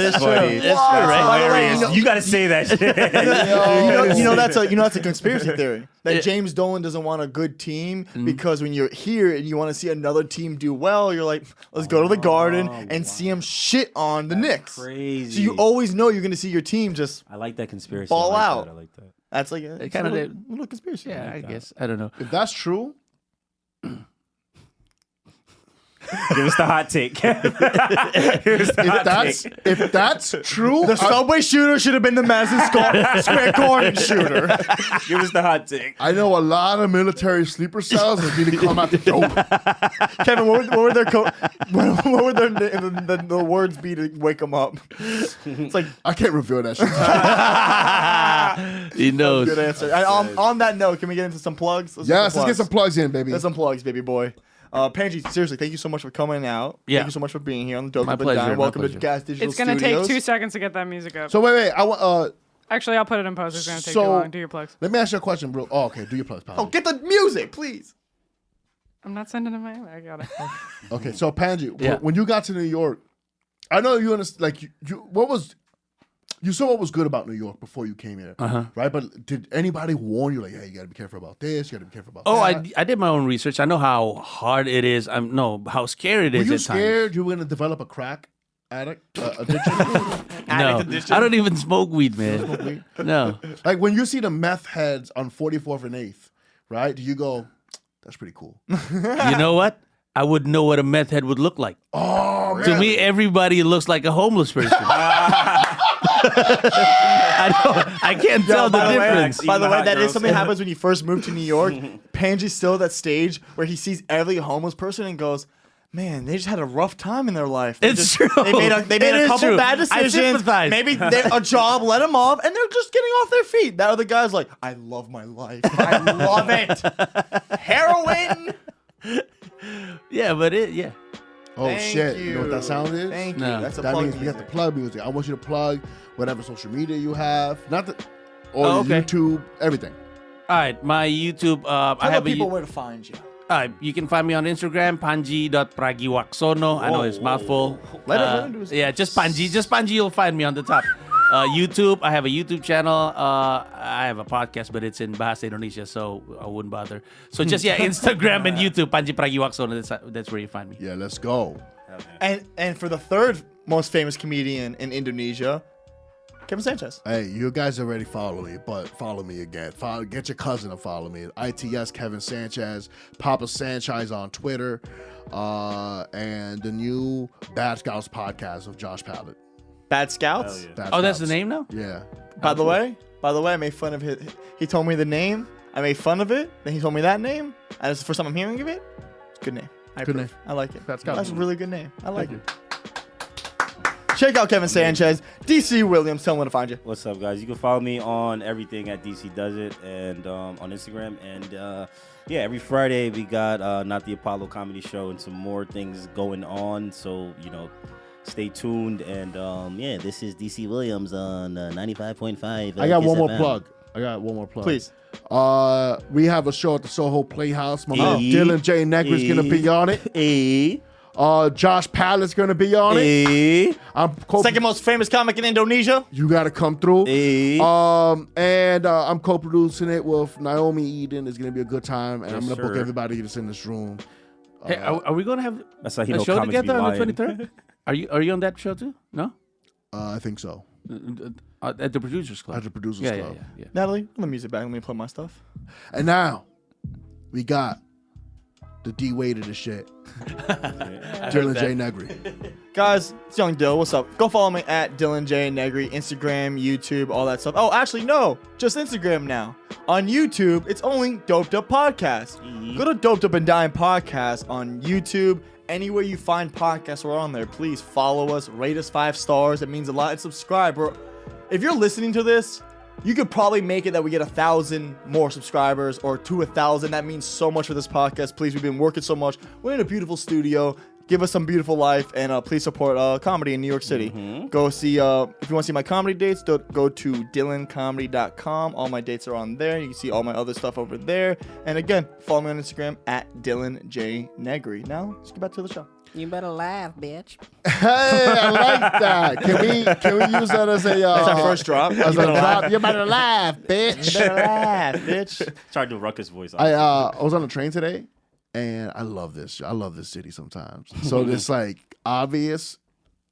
is true. That's That's true, right? By Hilarious. you know- You got to say that *laughs* shit. you know, you know that's a you know that's a conspiracy theory that James Dolan doesn't want a good team Mm. because when you're here and you want to see another team do well, you're like, let's go to the Garden Oh, and see them shit on the Knicks. crazy. So you always know you're gonna see your team just. I like that conspiracy. Ball I like out. That. I like that. That's like a, it's kinda a little, did. little conspiracy. yeah, I guess. I don't know. if that's true, *laughs* Give us the hot take. *laughs* Give us the if hot that's take. if that's true, The I, subway shooter should have been the Madison Square, *laughs* Square Garden shooter. Give us the hot take. I know a lot of military sleeper cells that need to come out the dope. Kevin, what would, what would their co- what, what would their the, the, the words be to wake them up? It's like I can't reveal that shit. He knows. good answer. And on, on that note, can we get into some plugs? Let's do yes, let's plugs. get some plugs in, baby. Let's some plugs, baby boy. Uh, Panji, seriously, thank you so much for coming out. Yeah. Thank you so much for being here on the Dope My Up and pleasure, Down. my Welcome pleasure. to Gas Digital It's gonna Studios. take two seconds to get that music up. So wait, wait. I want. Uh, Actually, I'll put it in post. It's gonna take So- too long. Do your plugs. let me ask you a question, bro. Oh, okay. Do your plugs, Oh, get the music, please. I'm not sending it my I got it. Okay, so Panji, Yeah. when you got to New York, I know you understand. Like, you, you, what was you saw what was good about New York before you came here, Uh-huh. right? But did anybody warn you, like, hey, you got to be careful about this, you got to be careful about Oh, that? I, I did my own research. I know how hard it is. I'm no how scary it Were is you at times. scared you were gonna develop a crack addict uh, addiction? *laughs* No, I don't even smoke weed, man. No, like when you see the meth heads on 44th and 8th, right? Do you go, that's pretty cool? *laughs* you know what? I wouldn't know what a meth head would look like. Oh, man. To me, everybody looks like a homeless person. *laughs* I don't. I can't tell the by the way, difference. by the Even way, hot that is girls. something that happens when you first move to New York. *laughs* Panji's still at that stage where he sees every homeless person and goes, "Man, they just had a rough time in their life. They It's just- true. They made a, they made It a couple true. bad I decisions. sympathize. Maybe *laughs* they- a job let them off, and they're just getting off their feet. That other guy's like, "I love my life. I love it. *laughs* Heroin." Yeah, but it. Yeah. Oh Thank shit! You. know what that sound is? Thank No. you. That's a that plug means we have to music. plug music. I want you to plug whatever social media you have, not the or Oh, okay. YouTube, everything. All right, my YouTube. Uh, I Tell have the a. people You- where to find you. All right, you can find me on Instagram, panji.pragiwaksono. I know it's Whoa, mouthful. Let him- Uh, let him do his- yeah, just Panji. Just Panji, you'll find me on the top. Uh, YouTube, I have a YouTube channel. Uh, I have a podcast, but it's in Bahasa Indonesia, so I wouldn't bother. So just, yeah, *laughs* Instagram and YouTube, Panji Pragiwaksono. That's, that's where you find me. Yeah, let's go. And and for the third most famous comedian in Indonesia, Kevin Sanchez. Hey, you guys already follow me, but follow me again. Follow, get your cousin to follow me. ITS Kevin Sanchez, Papa Sanchez on Twitter, uh, and the new Bad Scouts podcast of Josh Pallet. Bad Scouts. Bad Oh, that's the Scouts. name now? Yeah. By the way, by the way, I made fun of his. He told me the name. I made fun of it. Then he told me that name. And it's the first time I'm hearing of it. It's a good name. I Good approve. name. I like it. That's got That's it. a really good name. I like Thank it. Check out Kevin Sanchez, DC Williams. Tell him where to find you. What's up, guys? You can follow me on everything at DC Does It and um, on Instagram. And uh, yeah, every Friday we got uh, Not the Apollo Comedy Show and some more things going on. So, you know, stay tuned. And um, yeah, this is DC Williams on uh, 95.5. I got Kiss one more FM. plug. I got one more plug. Please. Uh, we have a show at the Soho Playhouse. My man Hey. Dylan J. Negri's gonna be on it. Hey, Uh, Josh Pallet's gonna be on it. hey, I'm co- Second most famous comic in Indonesia. You gotta come through. hey. Um, and uh, I'm co-producing it with Naomi Eden. It's gonna be a good time, and I'm gonna book everybody that's in this room. Hey, are, are we going to have That's how a show together on the 23rd? *laughs* Are you, are you on that show too? No? Uh, I think so. Uh, at the Producers Club. At the Producers yeah, Club. Yeah, yeah, yeah. Natalie, put the music back. Let me play my stuff. And now we got the D Wade of the shit, *laughs* Dylan J. Negri. Guys, it's Young Dill. What's up? Go follow me at Dylan J. Negri, Instagram, YouTube, all that stuff. Oh, actually, no, just Instagram now. On YouTube, it's only Doped Up Podcast. Go to Doped Up and Dying Podcast on YouTube. Anywhere you find podcasts, we're on there. Please follow us, rate us five stars. It means a lot. And subscribe. We're, if you're listening to this, you could probably make it that we get a thousand more subscribers or to a thousand. That means so much for this podcast. Please, we've been working so much. We're in a beautiful studio. Give us some beautiful life and uh, please support uh, comedy in New York City. Go see, uh, if you want to see my comedy dates, go to dylancomedy.com. All my dates are on there. You can see all my other stuff over there. And again, follow me on Instagram at Dylan J. Negri. Now, let's get back to the show. You better laugh, bitch. Hey, I like that. Can we can we use that as a uh, That's our first drop. as You a better laugh. drop? You better laugh, bitch. You better laugh, bitch. Try to do Ruckus voice. I uh I was on the train today, and I love this. I love this city sometimes. *laughs* So this like obvious,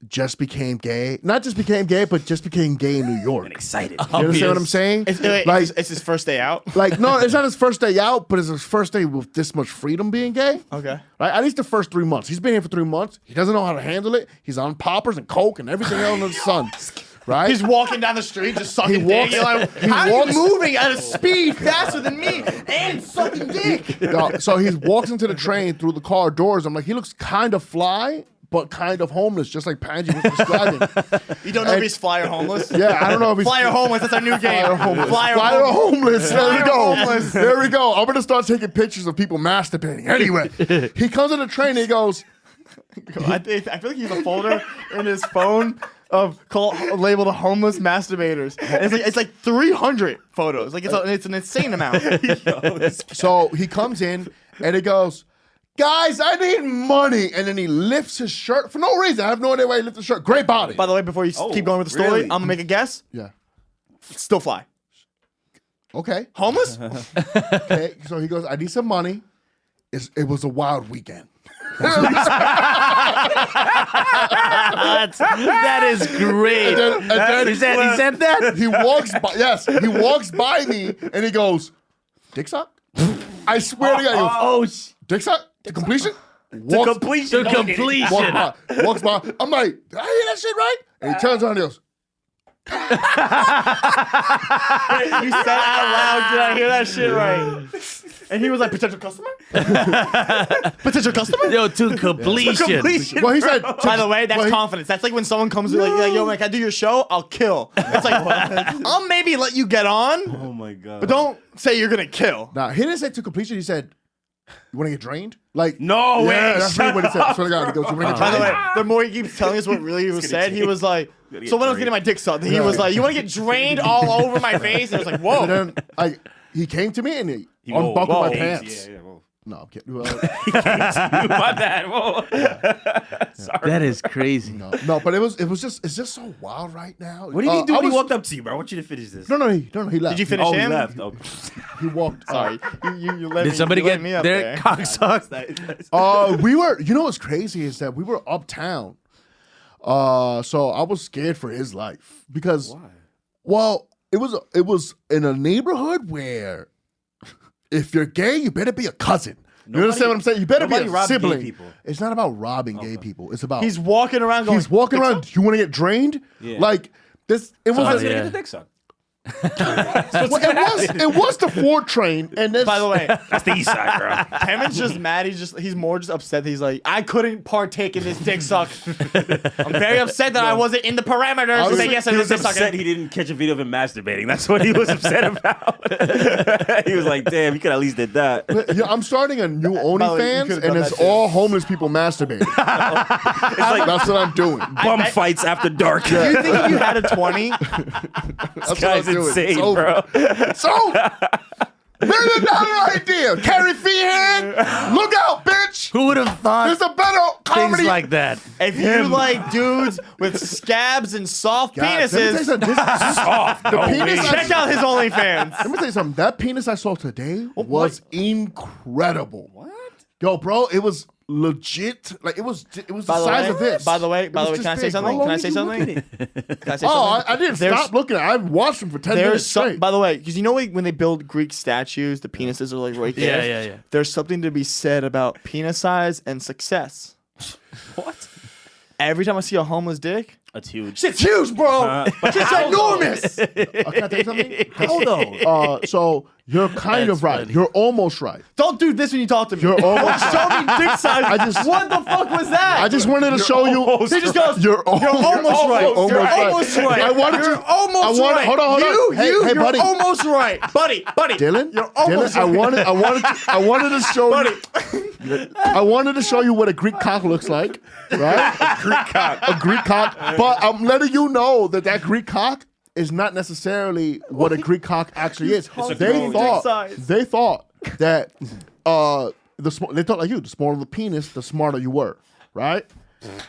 just became gay. Not just became gay, but just became gay in New York. excited. You understand what I'm saying? It's, wait, like, it's, it's his first day out. like no, it's not his *laughs* first day out, but it's his first day with this much freedom being gay. Okay. Right? At least the first three months. He's been here for three months. He doesn't know how to handle it. He's on poppers and coke and everything else in the sun. *laughs* Right? He's walking down the street just sucking He dick. walks- You're like, he how walks- are you moving at a speed faster than me and sucking dick? No, so he walks into the train through the car doors. I'm like, he looks kind of fly, but kind of homeless, just like Panji was describing. *laughs* You *laughs* don't know if he's fly or homeless? Yeah, I don't know if he's Flyer homeless. That's our new game. Flyer homeless. Flyer Flyer homeless. homeless. There we go. homeless. There we go. I'm gonna start taking pictures of people masturbating. Anyway, he comes on the train. and He goes, *laughs* I, think, I feel like he's a folder in his phone of call, labeled homeless masturbators. And it's like it's like 300 photos. Like it's a, it's an insane amount. *laughs* *laughs* so he comes in and he goes, guys, I need money. And then he lifts his shirt for no reason. I have no idea why he lifts his shirt. Great body. By the way, before you Oh, keep going with the story, really? I'm gonna make a guess. yeah. Still fly. Okay. Homeless? *laughs* Okay. So he goes, I need some money. It's, it was a wild weekend. That's, that is great. And then, and then He said, he said that? *laughs* he walks by. Yes, he walks by me and he goes, "Dick suck." I swear to God, he goes, Oh, oh sh- "Dick suck to completion." Walks, completion. to completion. walks by. Walks by. I'm like, "Did I hear that shit right?" And he turns around and he goes, *laughs* you said out loud, did I hear that shit right? And he was like, potential customer? *laughs* potential customer? Yo, to completion. Completion. "Well, he said." By the way, that's well, he- confidence. That's like when someone comes to like, like, yo, man, can I do your show? I'll kill. It's like, *laughs* I'll maybe let you get on, Oh my god. but don't say you're gonna kill. Nah, he didn't say to completion. He said, "You want to get drained?" Like, No yeah, way, that's really what he said. I swear to God, he goes, "You want to get By the drained?" way, the more he keeps telling us what really was said, he was like, get so when I was getting my dick sucked, he was like, you want to get drained all over my *laughs* face? And I was like, whoa. And then I, he came to me and he, He- unbuckled whoa, my pants. Yeah, yeah, whoa. No, I'm kidding. Well, *laughs* My *laughs* bad. Whoa. Sorry. That is crazy. no, no, but it was, it was just, it's just so wild right now. What did Uh, he do I when he was- walked up to you, bro? I want you to finish this. No, no, he, no, no, he left. Did you finish oh, he left. Oh. He walked. uh, Sorry. You, you, you let Did me, somebody you get me up their there. cock sucked? Uh, we were. You know what's crazy is that we were uptown. Uh, so I was scared for his life because, Why? well, it was it was in a neighborhood where if you're gay, you better be a cousin. you understand what I'm saying? You better be a sibling. people. It's not about robbing gay people. It's about He's walking around going, he's walking "Dick around. You want to get drained? Yeah. Like this. It was. I was a- gonna yeah. get the dick sucked. Well, it was. It was the Ford train, and this, By the way, That's the east side, bro. *laughs* Kevin's just mad. He's just he's more just upset. He's like, I couldn't partake in this dick suck. I'm very upset that I wasn't in the parameters to Honestly, say yes I he did was upset sucking. he didn't catch a video of him masturbating. That's what he was upset about. *laughs* he was like, "Damn, you could at least did that." yeah, I'm starting a new the way, OnlyFans, and it's all homeless people masturbating. *laughs* It's like That's what I'm doing. bum fights after dark. Do you think if you had a 20, That's what Guy's I'm doing. insane, It's bro. It's over. Million dollar idea. Carrie Feehan, look out, bitch. Who would have thought There's a better comedy. things like that? if you like dudes with scabs and soft God, let me tell you penises, something. This- *laughs* Soft. the penis. I- check out his OnlyFans. Let me tell you something. That penis I saw today was incredible. What? Yo, bro, it was legit. Like it was. It was the, By the size way, of this. by the way, by the way, can I say something? Can I say something? Can I say Oh, I. I didn't There's- stop looking. I've watched them for ten minutes There's some, straight. by the way, because you know when they build Greek statues, the penises are like right there. Yeah, yeah, yeah. There's something to be said about penis size and success. *laughs* What? Every time I see a homeless dick, it's huge. shit's huge, bro. Uh, Shit's enormous. *laughs* Uh, can I tell you something? How though? Uh, so You're kind That's of right. funny. You're almost right. Don't do this when you talk to me. You're almost *laughs* Show me dick *laughs* size. I just- what the fuck was that? I just wanted to show you. He just goes. You're, al- You're almost right. almost You're right. almost right. I wanted You're to. almost I wanted, right. Hold on, hold you, on. Hey, you, hey, you're buddy. almost right, buddy, buddy. Dylan, you're almost Dylan, I right. wanted, I wanted, to, I wanted to show buddy. you. I wanted to show you what a Greek cock looks like, right? a Greek cock, a Greek cock. But I'm letting you know that that Greek cock is not necessarily *laughs* what a Greek cock *laughs* actually is. They thought, they thought that uh, the sm- they thought like you, the smaller the penis, the smarter you were, right?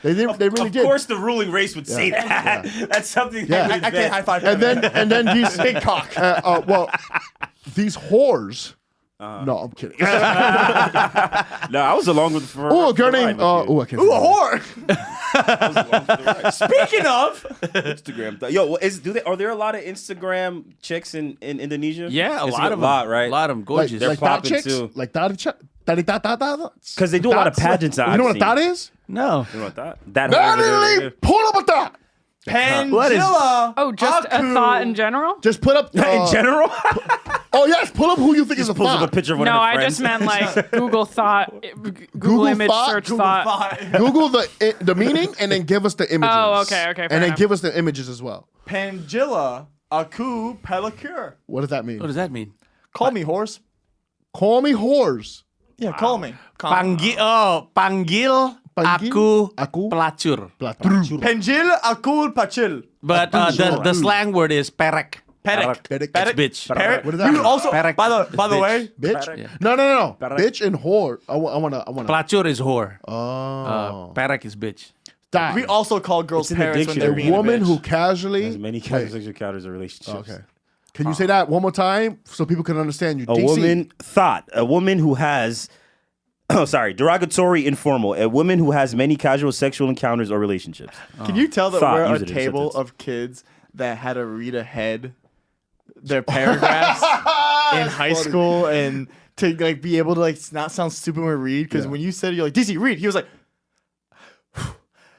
They did, they really of did. Of course, the ruling race would say that. *laughs* That's something. Yeah. They I- I can't high five. and then and then these Big cock. Uh, uh, well, these whores. Uh-huh. no, I'm kidding. *laughs* No, I was along with. For, oh, a girl the named. Uh, oh, I can't. Ooh, a that. whore. *laughs* Speaking of, Instagram. th- Yo, is do they? Are there a lot of Instagram chicks in, in Indonesia? Yeah, a It's lot of a lot, them. right? A lot of them, Like, gorgeous. They're like popping chicks, too. like that chick. That that that that. Because they do a lot of That's- pageants. You I've know what seen. that is? no. You know what that? That Natalie, pull up a thought. What is- Pangilla. Oh, just a thought in general? Just put up. *laughs* in general, *laughs* Oh yes, pull up who you think is a pulls up a thought. picture of one No, of her I friends. just meant like *laughs* Google thought, Google, Google image thought? search Google thought. Google the i- the meaning and then give us the images. Oh, okay, okay, fair And then enough. give us the images as well. Pangilla. Aku pedicure. What does that mean? What does that mean? Call me horse. Call me whores. Yeah, call me. Call Panggil, oh, panggil, Panggil aku, aku pelacur. Platur. Pangil akul pachil. But uh, the, the slang word is perek. Perek. Perek. Perek. Bitch. Perek. What does that You also, Perek. by the by the Bitch. way, Bitch? No, no, no, no. Perek. Bitch and whore. I, I wanna, I wanna. Pelacur is whore. Oh. Uh, perek is bitch. Die. we also call girls It's in the parents when they're dictionary. being a woman a bitch. who casually. As many Wait, sexual encounters or relationships. Okay. Can you say that one more time so people can understand you? A DC. woman thought a woman who has. Oh, *coughs* sorry. Derogatory, informal. A woman who has many casual sexual encounters or relationships. Can you tell that Thought, we're a it table sentence. of kids that had to read ahead their paragraphs *laughs* in high school and to like be able to like not sound stupid when we read? Because when you said you're like DC read, he was like.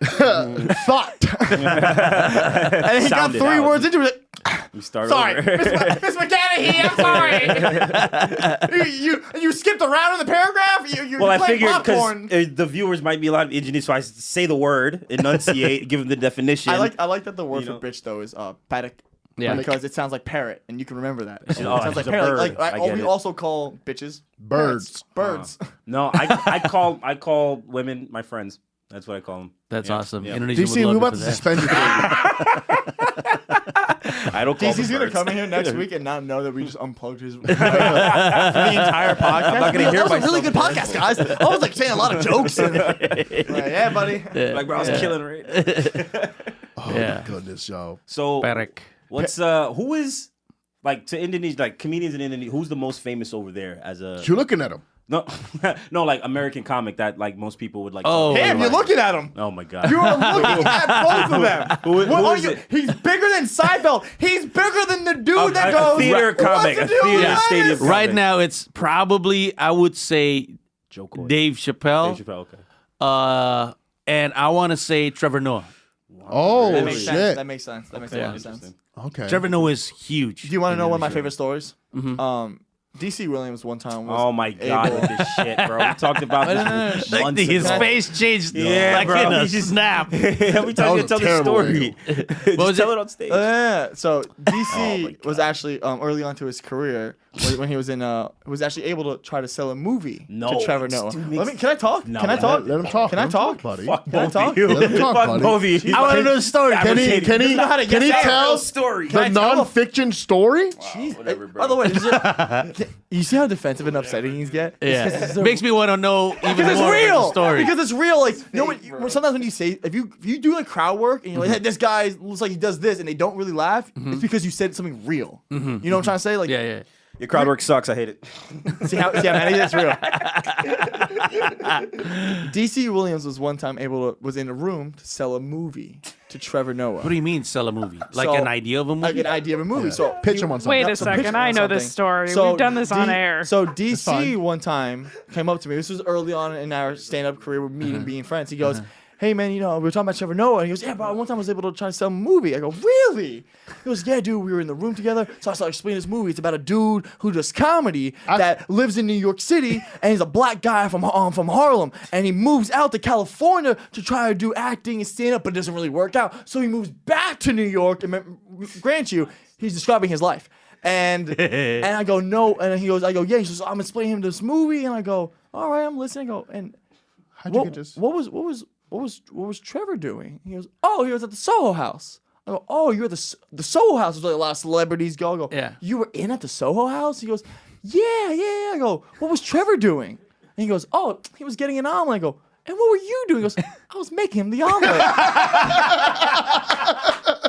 *laughs* thought. *laughs* And he got Sounded three out. words into it. We start Sorry, over. Miss Ma- *laughs* Miss McGanny, I'm sorry. you, you you skipped around in the paragraph. You you well, I playing figured because popcorn. the viewers might be a lot of engineers, so I say the word, enunciate, give them the definition. I like I like that the word You for know. bitch though is uh paddock. Yeah. because it sounds like parrot, and you can remember that. It oh, sounds like she's a parrot. Like, bird. like, I oh, get we it. also call bitches Birds. Birds. No, I, I call I call women my friends. That's what I call them. That's Yeah, awesome. yeah. Indonesia DC, would we love about to suspend you. *laughs* I don't call DC's them gonna birds. come in here next *laughs* week and not know that we just unplugged his *laughs* for the entire podcast. I'm not gonna hear that was a really good myself. podcast, guys. I was like saying a lot of jokes. Like, yeah, buddy. Like, bro, I was killing right. Oh Yeah. my goodness, yo. So, Perek. what's uh, who is like to Indonesia, like comedians in Indonesia? Who's the most famous over there as a You're looking at him. No, *laughs* no, like American comic that like most people would like. Oh, Damn, you're looking at him. oh my god. You are *laughs* looking at both of them. Who- What who are is you- it? He's bigger than Seinfeld. He's bigger than the dude A- that a goes theater "What's comic, a theater this?" stadium comic. Right now, it's probably I would say Jo Koy. Dave Chappelle, Dave Chappelle, okay. uh, and I want to say Trevor Noah. Oh That makes sense. shit. That makes sense. That makes a lot of sense. Okay. Trevor Noah is huge. Do you want to know one of my Indonesia. favorite stories? Mm-hmm. Um, DC Williams one time was Oh my god, able- with this *laughs* shit, bro. We talked about this *laughs* Like, months his ago. face changed Yeah, like bro. in a He just- snap. *laughs* Every That time you was tell the story, just was tell it? it on stage. Uh, yeah. So DC Oh was actually um, early on to his career when, when he was in uh was actually able to try to sell a movie No, to Trevor this Noah. Let me. Can I talk? No, can I talk? Let him talk. Can I talk? talk, buddy. Fuck Can I talk? of you. Let him talk, Fuck buddy. both of you. I want to know the story. Can he? Can he? know how to Can he tell Real story. the I tell a- non-fiction story? Whatever, bro. By the way, is it- you see how defensive and upsetting these get? Yeah, it's so- makes me want to know even because it's more about the real. story. Because it's real. Like you know, when, when- sometimes when you say if you if you do like crowd work and you're like, Mm-hmm. hey, this guy looks like he does this, and they don't really laugh, it's because you said something real. You know what I'm trying to say? Like, Mm-hmm. yeah, yeah. Your crowd work sucks. I hate it. *laughs* see how see how many that's real. *laughs* DC Williams was one time able to was in a room to sell a movie to Trevor Noah. What do you mean sell a movie? *laughs* Like So, an idea of a movie? like an idea of a movie. So Pitch him on something. Wait a So pitch second. me I on know this something. story. So We've done this on D- air. So DC fine. one time came up to me. This was early on in our stand-up career with Uh-huh. meeting, being friends. He goes, hey man, you know, we were talking about Trevor Noah. And he goes, yeah, bro, one time I was able to try to sell a movie. I go, really? He goes, yeah, dude, we were in the room together. So I started explaining this movie. It's about a dude who does comedy that lives in New York City, and he's a black guy from um, from Harlem, and he moves out to California to try to do acting and stand up, but it doesn't really work out. So he moves back to New York, and grant you, he's describing his life. And *laughs* and I go, no, and he goes, I go, yeah. He says, I'm explaining him this movie, and I go, all right, I'm listening. I go, and How'd you what, get this? what was what was what was what was Trevor doing? He goes, oh, he was at the Soho House. I go, oh, you're at the the Soho House. is where a lot of celebrities go. I go, Yeah. You were in at the Soho House. He goes, yeah, yeah, yeah. I go, what was Trevor doing? And he goes, oh, he was getting an omelet. I go, and what were you doing? He goes, I was making him the omelet. *laughs*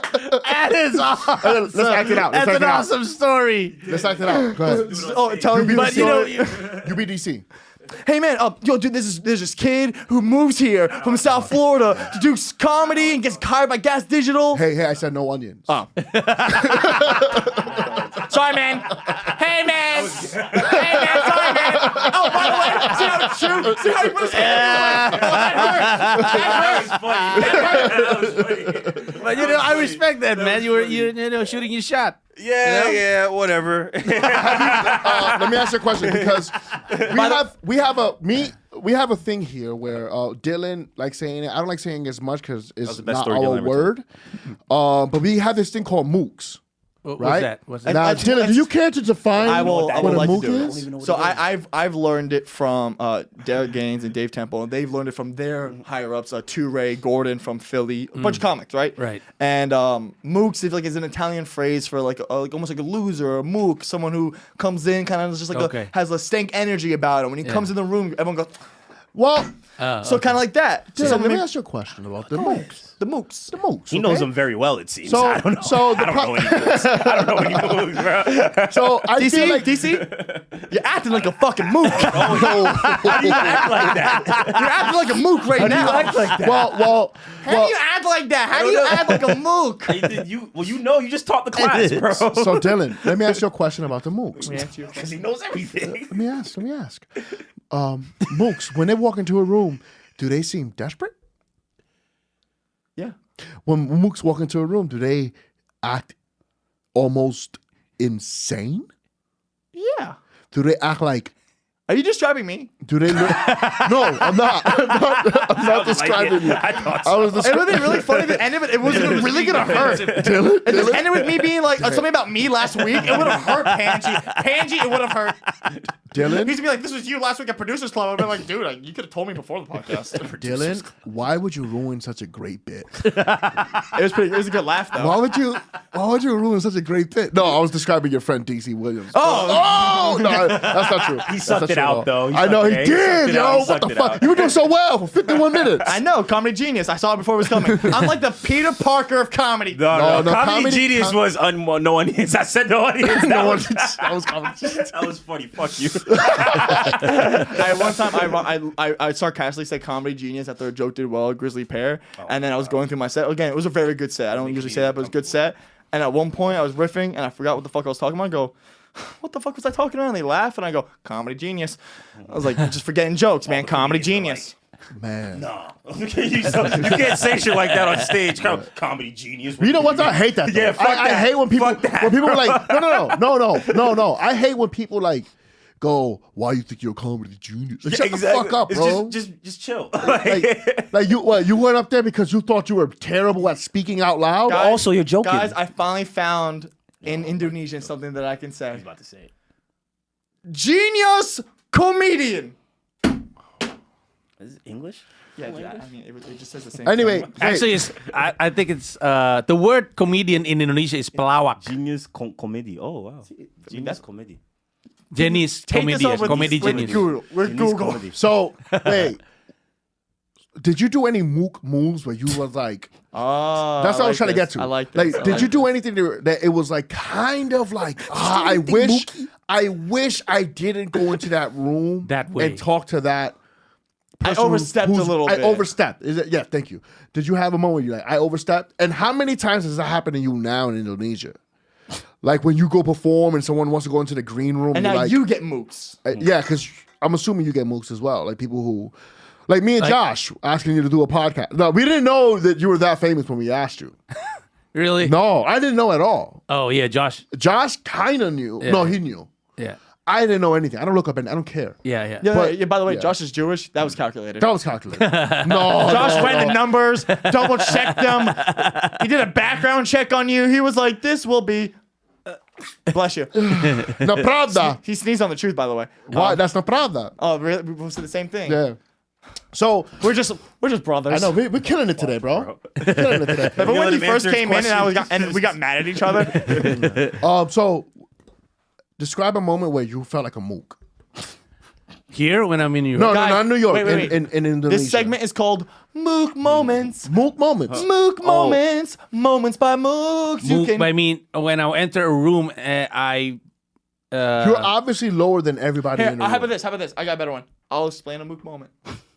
That is *laughs* awesome. Let's act it out. Let's That's act an it out. awesome story. Let's act it out. Go ahead. oh, tell me, But the *laughs* you know, story. you- UBDC. Hey man, uh, yo, dude, this is there's this kid who moves here from South Florida to do comedy and gets hired by Gas Digital. Hey, hey, I said no onions. Oh. *laughs* Sorry, man. Hey, man. *laughs* hey, man. Sorry. Oh, by the way, see how it's true? See how he put his hand? Oh, that hurt. That hurt. but you know, I respect that, man. You were you, you know shooting your shot. Yeah, yeah, whatever. *laughs* Uh, let me ask you a question because we have we have a me we have a thing here where uh, Dylan like saying it. I don't like saying it as much because it's not our word. Uh, but we have this thing called mooks, What, right? What's that? What's that? Now, That's- Dylan, do you care to define I will- what I would a like to mook do it. is? So I, I've I've learned it from uh, Derek Gaines and Dave Temple, and they've learned it from their higher ups, uh, Ray Gordon from Philly, a bunch of comics, right? Right. And um, mooks is like is an Italian phrase for like, a, like almost like a loser, or a mook, someone who comes in kind of just like Okay. a, has a stank energy about him. When he comes in the room, everyone goes. Well, So kind of like that. So let me ask you a question about the mooks. The mooks. The mooks. he knows them very well, it seems. So- I don't know. so the I don't pro- know any moves. I don't know any moves, bro. *laughs* So I DC, feel like DC, *laughs* you're acting like a fucking mook. *laughs* How do you act like that? you're acting like a mook right now. How do you act like that? well, well, How do you act like that? How do you know. act like a mook? You, you, well, you know, you just taught the class, bro. So Dylan, let me ask you a question about the mooks. Because he knows everything. Let me ask. Let me ask. Um, mooks, when they walk into a room, do they seem desperate? When mooks walk into a room, do they act almost insane? Yeah. Do they act like? Are you describing me? Do they? Look, no, I'm not. *laughs* I'm not, I'm not describing you. I thought I was It would have been really funny if it ended, but it wasn't really gonna hurt. Dylan, If this Dylan, ended with me being like uh, something about me last week, it would have hurt Panji. Panji, it would have hurt. Dylan, He's gonna be like, "This was you last week at Producers Club." I've been like, "Dude, like, you could have told me before the podcast." *laughs* Dylan, why would you ruin such a great bit? *laughs* it was pretty. It was a good laugh though. Why would you? Why would you ruin such a great bit? No, I was describing your friend DC Williams. Oh, Oh no, that's not true. He sucked it out, though. He I know he sucked eh? did, yo. What the fuck? You were doing so well for 51 *laughs* minutes. I know, comedy genius. I saw it before it was coming. I'm like the Peter Parker of comedy. No, No, no, no, Comedy, comedy- Genius com- was un- no audience. *laughs* I said no audience. *laughs* That, No was, one- that was comedy. that was funny. Fuck you. I one time I, I, I, I sarcastically said comedy genius after a joke did well Grisly Pear, oh, and then I was going through my set again. It was a very good set. I don't usually say that, but it was a good set. And at one point, I was riffing, and I forgot what the fuck I was talking about. I go, "What the fuck was I talking about?" And they laugh, and I go, "Comedy genius." I was like, just forgetting jokes, man. Comedy genius. Man. *laughs* you, you can't say shit like that on stage. Com- Comedy Genius. You know what? I hate that. Though. Yeah, fuck I, I hate when people that, when people are like, *laughs* no, no, no, no, no, no, no. I hate when people like go, "Why you think you're a comedy genius?" Like, shut the fuck up, bro. Just, just, just chill. like, *laughs* like you, what? You went up there because you thought you were terrible at speaking out loud. Guys- Also, you're joking. Guys, I finally found in Indonesian something that I can say. I was about to say. Genius comedian. Is it English? Yeah, dude, I I mean, it, it just says the same. Anyway, thing. Actually, it's, I, I think it's uh, the word comedian in Indonesia is pelawak. Genius com- comedy. Oh wow. Genius comedy. Genius comedian, over comedy with genius. Google. With Genius Google. comedy. so *laughs* wait. Did you do any mook moves where you was like? Oh, That's what I was like trying to get to. I like Like. I did like you do anything to, that it was like kind of like ah, I wish, I wish I didn't go into that room *laughs* That way. and talk to that. I person who- overstepped a who's- little I bit. overstepped. Is it? Yeah, thank you. Did you have a moment where you're like, I overstepped? And how many times does that happen to you now in Indonesia? Like when you go perform and someone wants to go into the green room, And you're now like, you get mooks. uh, yeah, because I'm assuming you get mooks as well, like people who Like me and Josh asking you to do a podcast. No, we didn't know that you were that famous when we asked you. *laughs* Really? No, I didn't know at all. Oh yeah, Josh. Josh kind of knew. No, he knew. Yeah. I didn't know anything. I don't look up and I don't care. Yeah, yeah. Yeah, But- yeah, by the way, yeah. Josh is Jewish. That was calculated. That was calculated. *laughs* no, Josh no, ran no. the numbers, double checked them. He did a background check on you. He was like, "This will be." uh, bless you. *laughs* Na pravda. He sneezed on the truth, by the way. Why? That's not pravda. Oh, really? We both said the same thing. Yeah. So We're just we're just brothers. I know we, we're killing it today, bro. We're killing it today. *laughs* But when let he him first answer his came in and I was got, and we got mad at each other. *laughs* Um, so describe a moment where you felt like a mook. Here when I'm in New York. No, no, not New York. wait, wait, in, in, in Indonesia. this segment is called Mook Moments. mook moments. Mook Moments. Moments by Mooks. You can. I mean, when I enter a room, uh, I. Uh, You're obviously lower than everybody Here, in the how about this? How about this? I got a better one. I'll explain a Mook moment. *laughs*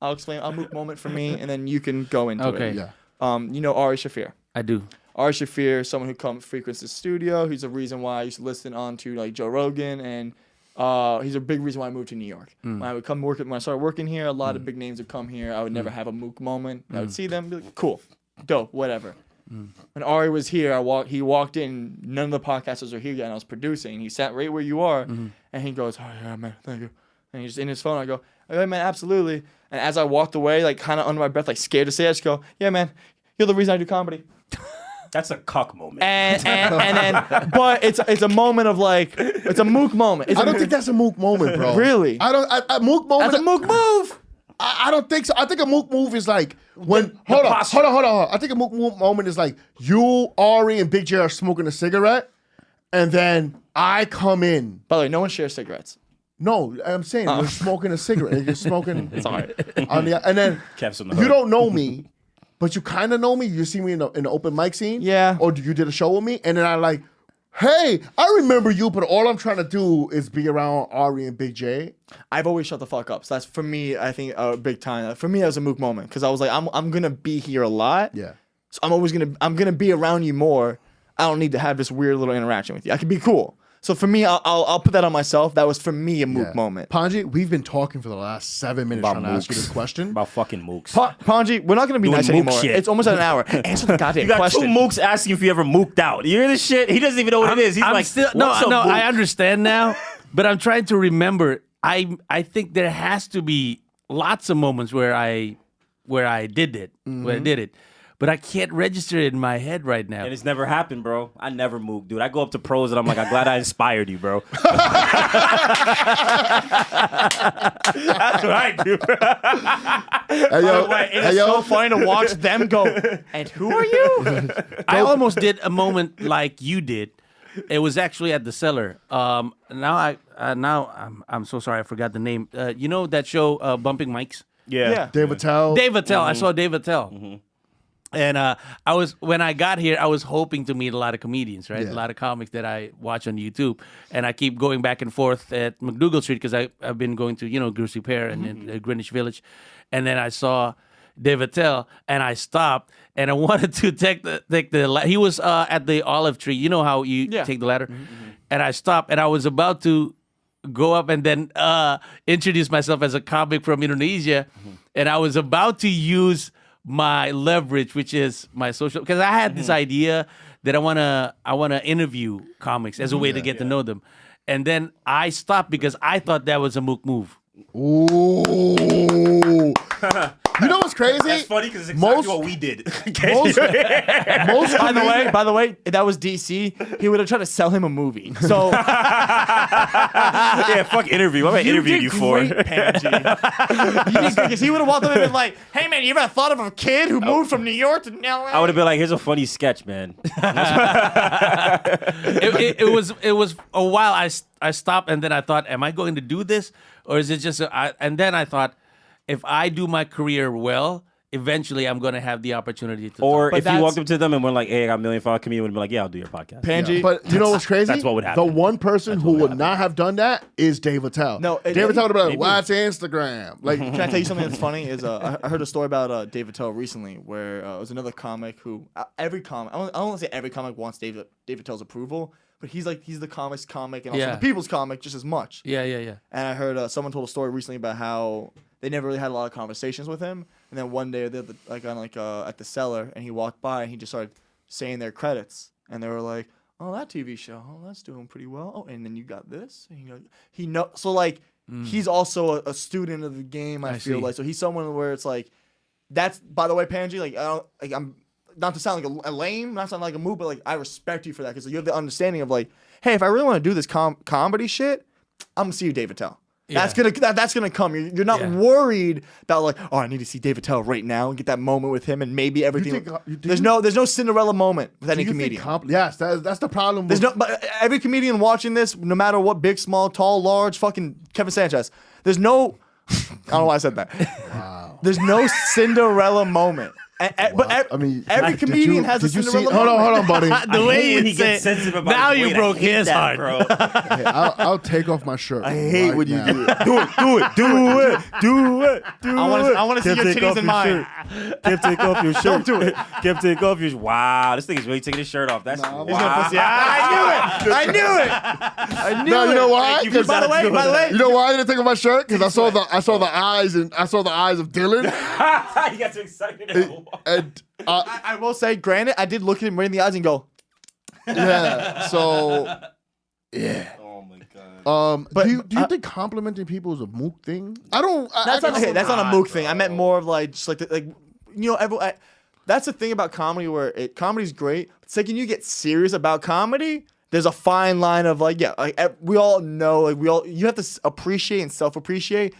I'll explain a Mook moment for me, and then you can go into Okay. it. Yeah. Um, you know Ari Shaffir. I do. Ari Shaffir, someone who comes frequents the studio. He's a reason why I used to listen on to like Joe Rogan, and uh, he's a big reason why I moved to New York. Mm. When I would come work, when I started working here, a lot of mm. big names would come here. I would never mm. have a mook moment. I would see them, be like, cool, dope, whatever. When Ari was here, I walked. He walked in. None of the podcasters were here yet, and I was producing. He sat right where you are, mm-hmm. and he goes, "Oh yeah, man, thank you." And he's in his phone. I go, "Oh, "Yeah, man, absolutely." And as I walked away, like kind of under my breath, like scared to say, it, I just go, "Yeah, man, you're the reason I do comedy." *laughs* That's a cuck moment. and *laughs* and, and then but it's it's a moment of like it's a mook moment. It's I a- don't think that's a mook moment, bro. Really? I don't. I, a mook moment. that's a mook move. I, I don't think so. I think a mook move is like when. hold on, hold on, hold on, hold on. I think a mook move moment is like you, Ari, and Big J are smoking a cigarette, and then I come in. By the way, no one shares cigarettes. No, I'm saying you're oh. *laughs* smoking a cigarette. You're *laughs* smoking. It's all right. on the and then *laughs* Kev's on the you hood. don't know me, but you kind of know me. You see me in the, in the open mic scene, Yeah. or you did a show with me, and then I like, hey, I remember you, but all I'm trying to do is be around Ari and Big J. I've always shut the fuck up. So that's for me. I think a big time. For me, that was a mook moment because I was like, I'm I'm gonna be here a lot. Yeah, So I'm always gonna I'm gonna be around you more. I don't need to have this weird little interaction with you. I can be cool. So for me, I'll I'll, I'll put that on myself. That was for me a mook yeah. moment. Panji, we've been talking for the last seven minutes About trying to ask you mooks. this question. About fucking mooks. Pa- Panji, we're not gonna be Doing nice mook anymore. shit. It's almost an hour. *laughs* Answer the goddamn You got question. two mooks asking if you ever mooked out. You hear this shit? He doesn't even know what it is. He's I'm like, still no, "What's a no. mook?" I understand now, *laughs* but I'm trying to remember. I I think there has to be lots of moments where I where I did it, where I mm-hmm. did it, but I can't register it in my head right now. And it's never happened, bro. I never mook, dude. I go up to pros and I'm like, I'm glad I inspired you, bro. *laughs* *laughs* That's what I do. Hey yo, Wait, it hey, is yo. so funny to watch them go. *laughs* And who are you? I almost did a moment like you did. It was actually at the cellar. Um, now I uh, now I'm I'm so sorry I forgot the name. Uh, you know that show uh, Bumping Mics. Yeah. Yeah. Dave Attell. Dave Attell. I saw Dave Attell. And uh, I was when I got here, I was hoping to meet a lot of comedians, right? Yeah. A lot of comics that I watch on YouTube, and I keep going back and forth at MacDougal Street because I I've been going to you know Grisly Pear and then, uh, Greenwich Village, and then I saw Dave Attell, and I stopped and I *laughs* wanted to take the take the la- he was uh, at the olive tree. You know how you Yeah. take the ladder, and I stopped and I was about to go up and then uh, introduce myself as a comic from Indonesia, and I was about to use my leverage, which is my social, because I had this mm-hmm. idea that I wanna I wanna interview comics as a mm-hmm. way to get to know them, and then I stopped because I thought that was a mook move. Ooh. *laughs* you know what's crazy? That's funny because it's Most- exactly what we did. *laughs* Most, *laughs* most By the way, by the way, if that was DC, he would have tried to sell him a movie. So *laughs* yeah, fuck interview. What am I interviewing you for? Because he would have walked up and been like, "Hey man, you ever thought of a kid who oh. moved from New York to LA?" I would have been like, here's a funny sketch, man. it, it, it was it was a while. I I stopped and then I thought, am I going to do this or is it just? A, I, and then I thought, if I do my career well, eventually I'm going to have the opportunity to. Or But if you that's- walked up to them and were like, hey, I got a million follower comedian, would be like, yeah, I'll do your podcast. Panji. But you know what's crazy? That's what would happen. The one person who would not have done that is Dave Attell. No, it- Dave Attell would be like, maybe. "What's Instagram?" Like, Can I tell you something that's funny? Is uh, I I heard a story about uh, Dave Attell recently, where uh, it was another comic who uh, every comic I don't, I don't want to say every comic wants Dave David Tell's approval, but he's like he's the comics comic and also Yeah. the people's comic just as much. yeah, yeah, yeah. And I heard uh, someone told a story recently about how they never really had a lot of conversations with him. And then one day, they're like on like uh, at the cellar, and he walked by, and he just started saying their credits, and they were like, "Oh, that TV show, oh, that's doing pretty well." Oh, and then you got this, and he go, he know so like he's also a, a student of the game. I, I feel see. like so he's someone where it's like, that's by the way, Panji, like I don't like I'm not to sound like a, a lame, not sound like a move, but like I respect you for that because you have the understanding of like, hey, if I really want to do this com- comedy shit, I'm gonna see you, David Tell. That's gonna that, that's gonna come. You're, you're not Yeah. worried about like, oh, I need to see Dave Attell right now and get that moment with him, and maybe everything. think, uh, you- there's you- no there's no Cinderella moment with any comedian. compl- yes, that, that's the problem. There's with- no, but every comedian watching this, no matter what, big, small, tall, large, fucking Kevin Sanchez. There's no, *laughs* I don't know why I said that. Wow. There's no Cinderella moment. A- a- but ev- I mean, every did comedian you- has a did you see- Hold on, hold on, buddy. *laughs* the I way hate you when he say gets sensitive about now you broke his that, heart. bro. *laughs* Hey, I'll, I'll take off my shirt. I hate right when you now. do it. Do it, do it, do it, do it, do I wanna- I wanna see your titties in mine. shirt. Kev, take off your *laughs* shirt. Don't do it. Kev, take off your. Wow, this thing is really taking his shirt off. That's Nah, wow. gonna Pussy. Ah, I knew it. I knew it. I knew No, it. you know why? You By the way, by the way, You know why I didn't take off my shirt? Because I saw the I saw the eyes and I saw the eyes of Dylan. you got too excited. And uh, I, I will say, granted, I did look at him right in the eyes and go, yeah, so yeah. oh my god. Um, But, do you, do you uh, think complimenting people is a mook thing? I don't. I, That's I not okay. That's not a mook thing. I meant more of like just like the, like you know every. I, that's the thing about comedy where it comedy's great. It's like when you get serious about comedy, there's a fine line of like yeah, like we all know like we all you have to appreciate and self appreciate.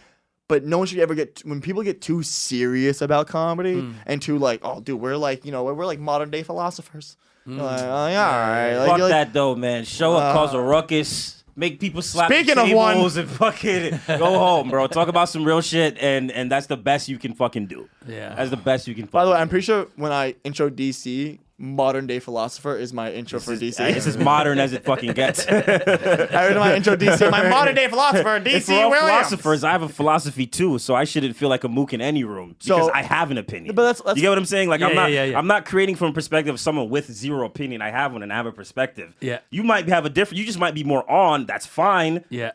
But no one should ever get when people get too serious about comedy mm. and too like oh dude we're like you know we're, we're like modern day philosophers. Mm. Like, oh, like, all right, like, Fuck like- that though, man. Show up, cause a uh, ruckus, make people slap Speaking the of one- tables and fucking *laughs* go home, bro. Talk about some real shit, and and that's the best you can fucking do. Yeah. that's the best you can. By the way, fucking I'm pretty sure when I intro DC, modern day philosopher is my intro for do. DC. It's as modern as it fucking gets. *laughs* I heard my intro DC. My modern day philosopher, DC If we're all Williams. philosophers, I have a philosophy too, so I shouldn't feel like a mook in any room because So- I have an opinion. But that's- that's- you get what I'm saying? Like I'm not, yeah, yeah, yeah. I'm not creating from a perspective of someone with zero opinion. I have one, and I have a perspective. Yeah. you might have a different. You just might be more on. That's fine. Yeah.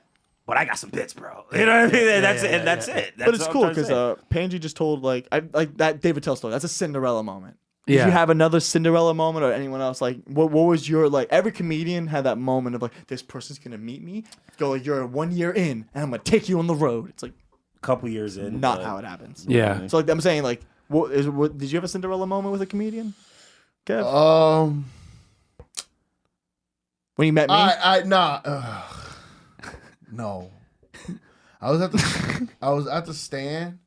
But I got some bits, bro. You know what I mean? yeah, that's yeah, it. Yeah, that's yeah. it. That's but it's cool because say. uh, Panji just told like I like that Dave Attell story. That's a Cinderella moment. Did Yeah. you have another Cinderella moment or anyone else? Like, what what was your like? Every comedian had that moment of like, this person's gonna meet me. Go like, you're one year in, and I'm gonna take you on the road. It's like a couple years in. not but- how it happens. Yeah. So like, I'm saying like, what is what? Did you have a Cinderella moment with a comedian? Kev, Um, when you met me, I I nah. ugh. no, I was at the I was at the stand,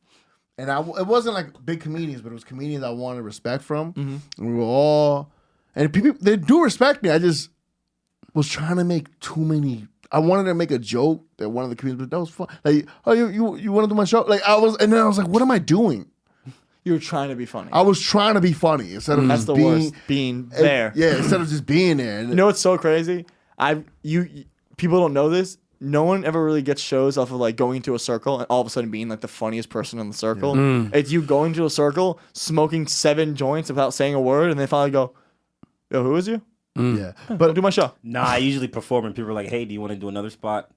and I it wasn't like big comedians, but it was comedians I wanted respect from. Mm-hmm. And we were all, and people they do respect me. I just was trying to make too many. I wanted to make a joke that one of the comedians, but that was fun. Like, oh, you you you want to do my show? Like I was, and then I was like, what am I doing? you were trying to be funny. I was trying to be funny instead of That's just the being worst. Being there. Yeah, instead of just being there. You know what's so crazy? I you- people don't know this. No one ever really gets shows off of like going into a circle and all of a sudden being like the funniest person in the circle. It's you going to a circle, smoking seven joints without saying a word, and they finally go, "Yo, who is you? yeah, But but do my show." Nah, I usually perform and people are like, "Hey, do you want to do another spot?"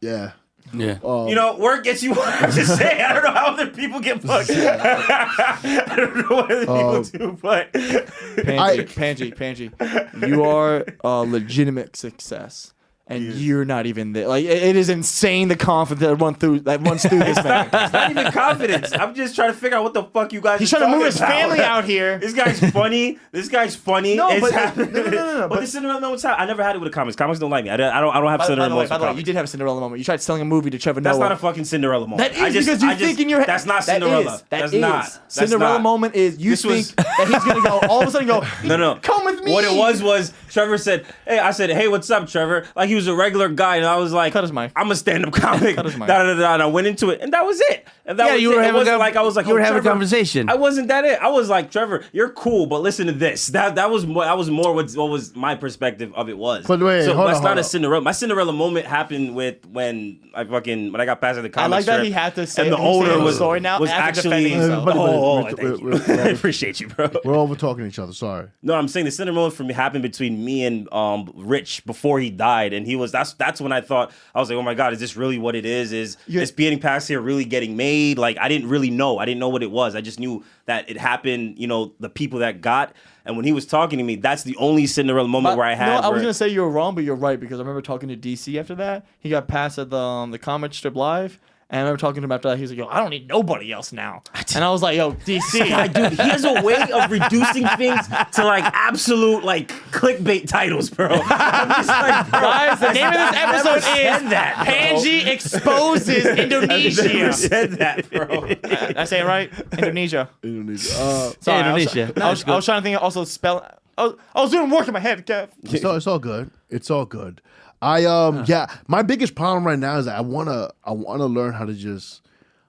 yeah. Yeah. Um, You know, work gets you. I'm just saying. I don't know how other people get fucked. *laughs* I don't know what other people Um, do, but Panji, I- Panji, Panji, you are a legitimate success. And you're not even there. Like it- it is insane the confidence that run through that runs through this man. *laughs* it's not even confidence. I'm just trying to figure out what the fuck you guys. He's are trying to move his about. family out here. *laughs* This guy's funny. This guy's funny. No, It's but- happening. no, no, no, no, *laughs* But, but- the Cinderella moment's happening. I never had it with the comics. Comics don't like me. I don't. I don't, I don't have By, by Cinderella the way, by the way, you did have a Cinderella moment. You tried selling a movie to Trevor That's Noah. not a fucking Cinderella moment. That is I just, because you just, think in your head. That's not Cinderella. is- that that's is. not. That's Cinderella not. moment is you This think was- that he's gonna go all of a sudden go. No, no. Come with me. What it was was Trevor said, "Hey," I said, "Hey, what's up, Trevor?" Like he was a regular guy, and I was like, Cut his mic. I'm a stand-up comic." Cut his mic. Da, da, da, da, and I went into it, and that was it. And that Yeah, was you it. were It having wasn't a- like I was like, you were "Oh, having a conversation. I wasn't that it. I was like, Trevor, you're cool, but listen to this. That that was more. That was more what, what was my perspective of it was. But wait, so hold that's on, not hold a on. Cinderella. My Cinderella moment happened with when I fucking when I got past the comic. I comic like that strip, he had to say and the he's saying owner was story now was actually. defending himself. But- but- Oh, but- oh, thank you. we're- *laughs* we're- I appreciate you, bro. We're over talking to each other. Sorry. No, I'm saying the Cinderella moment for me happened between me and um Rich before he died, and he was that's that's when I thought I was like, oh my god, is this really what it is? Is Yeah. is past here really getting made? Like I didn't really know. I didn't know what it was. I just knew that it happened. You know, the people that got. And when he was talking to me, that's the only Cinderella moment where I had. No, I was gonna say you were wrong, but you're right because I remember talking to DC after that. He got passed at the um, the comic strip live, and I remember talking to him after that. He was like, "Yo, I don't need nobody else now," and I was like, "Yo, DC, God, *laughs* dude, he has a way of reducing things to like absolute like clickbait titles, bro. I'm just like, bro, Guys, the name of this episode said is that, bro. Panji exposes *laughs* I've Indonesia. never said that, bro. *laughs* Did I say it right? Indonesia. Indonesia. Uh, Sorry, I was- Indonesia. I was, I was trying to think. Also, spell. I was, I was doing work in my head, Kev. it's all, it's all good. It's all good. I um yeah, my biggest problem right now is that I wanna I wanna learn how to just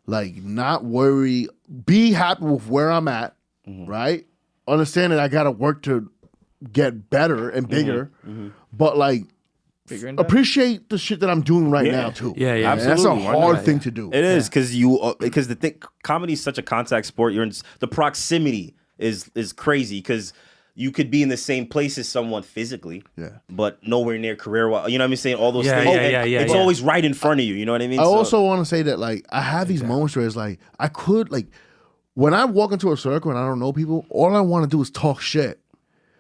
like not worry, be happy with where I'm at, right? Understand that I gotta work to get better and bigger, but like appreciate the shit that I'm doing right Yeah. now too. Yeah, yeah. That's a hard not? thing to do. It is because you uh, because the thing comedy is such a contact sport. You're in the proximity is is crazy because you could be in the same place as someone physically, Yeah. but nowhere near career. wise. You know what I'm saying? All those Yeah, things. yeah, and yeah, yeah, It's yeah. always right in front of you. You know what I mean? I So- also want to say that like I have these moments where it's like I could like when I walk into a circle and I don't know people, all I want to do is talk shit.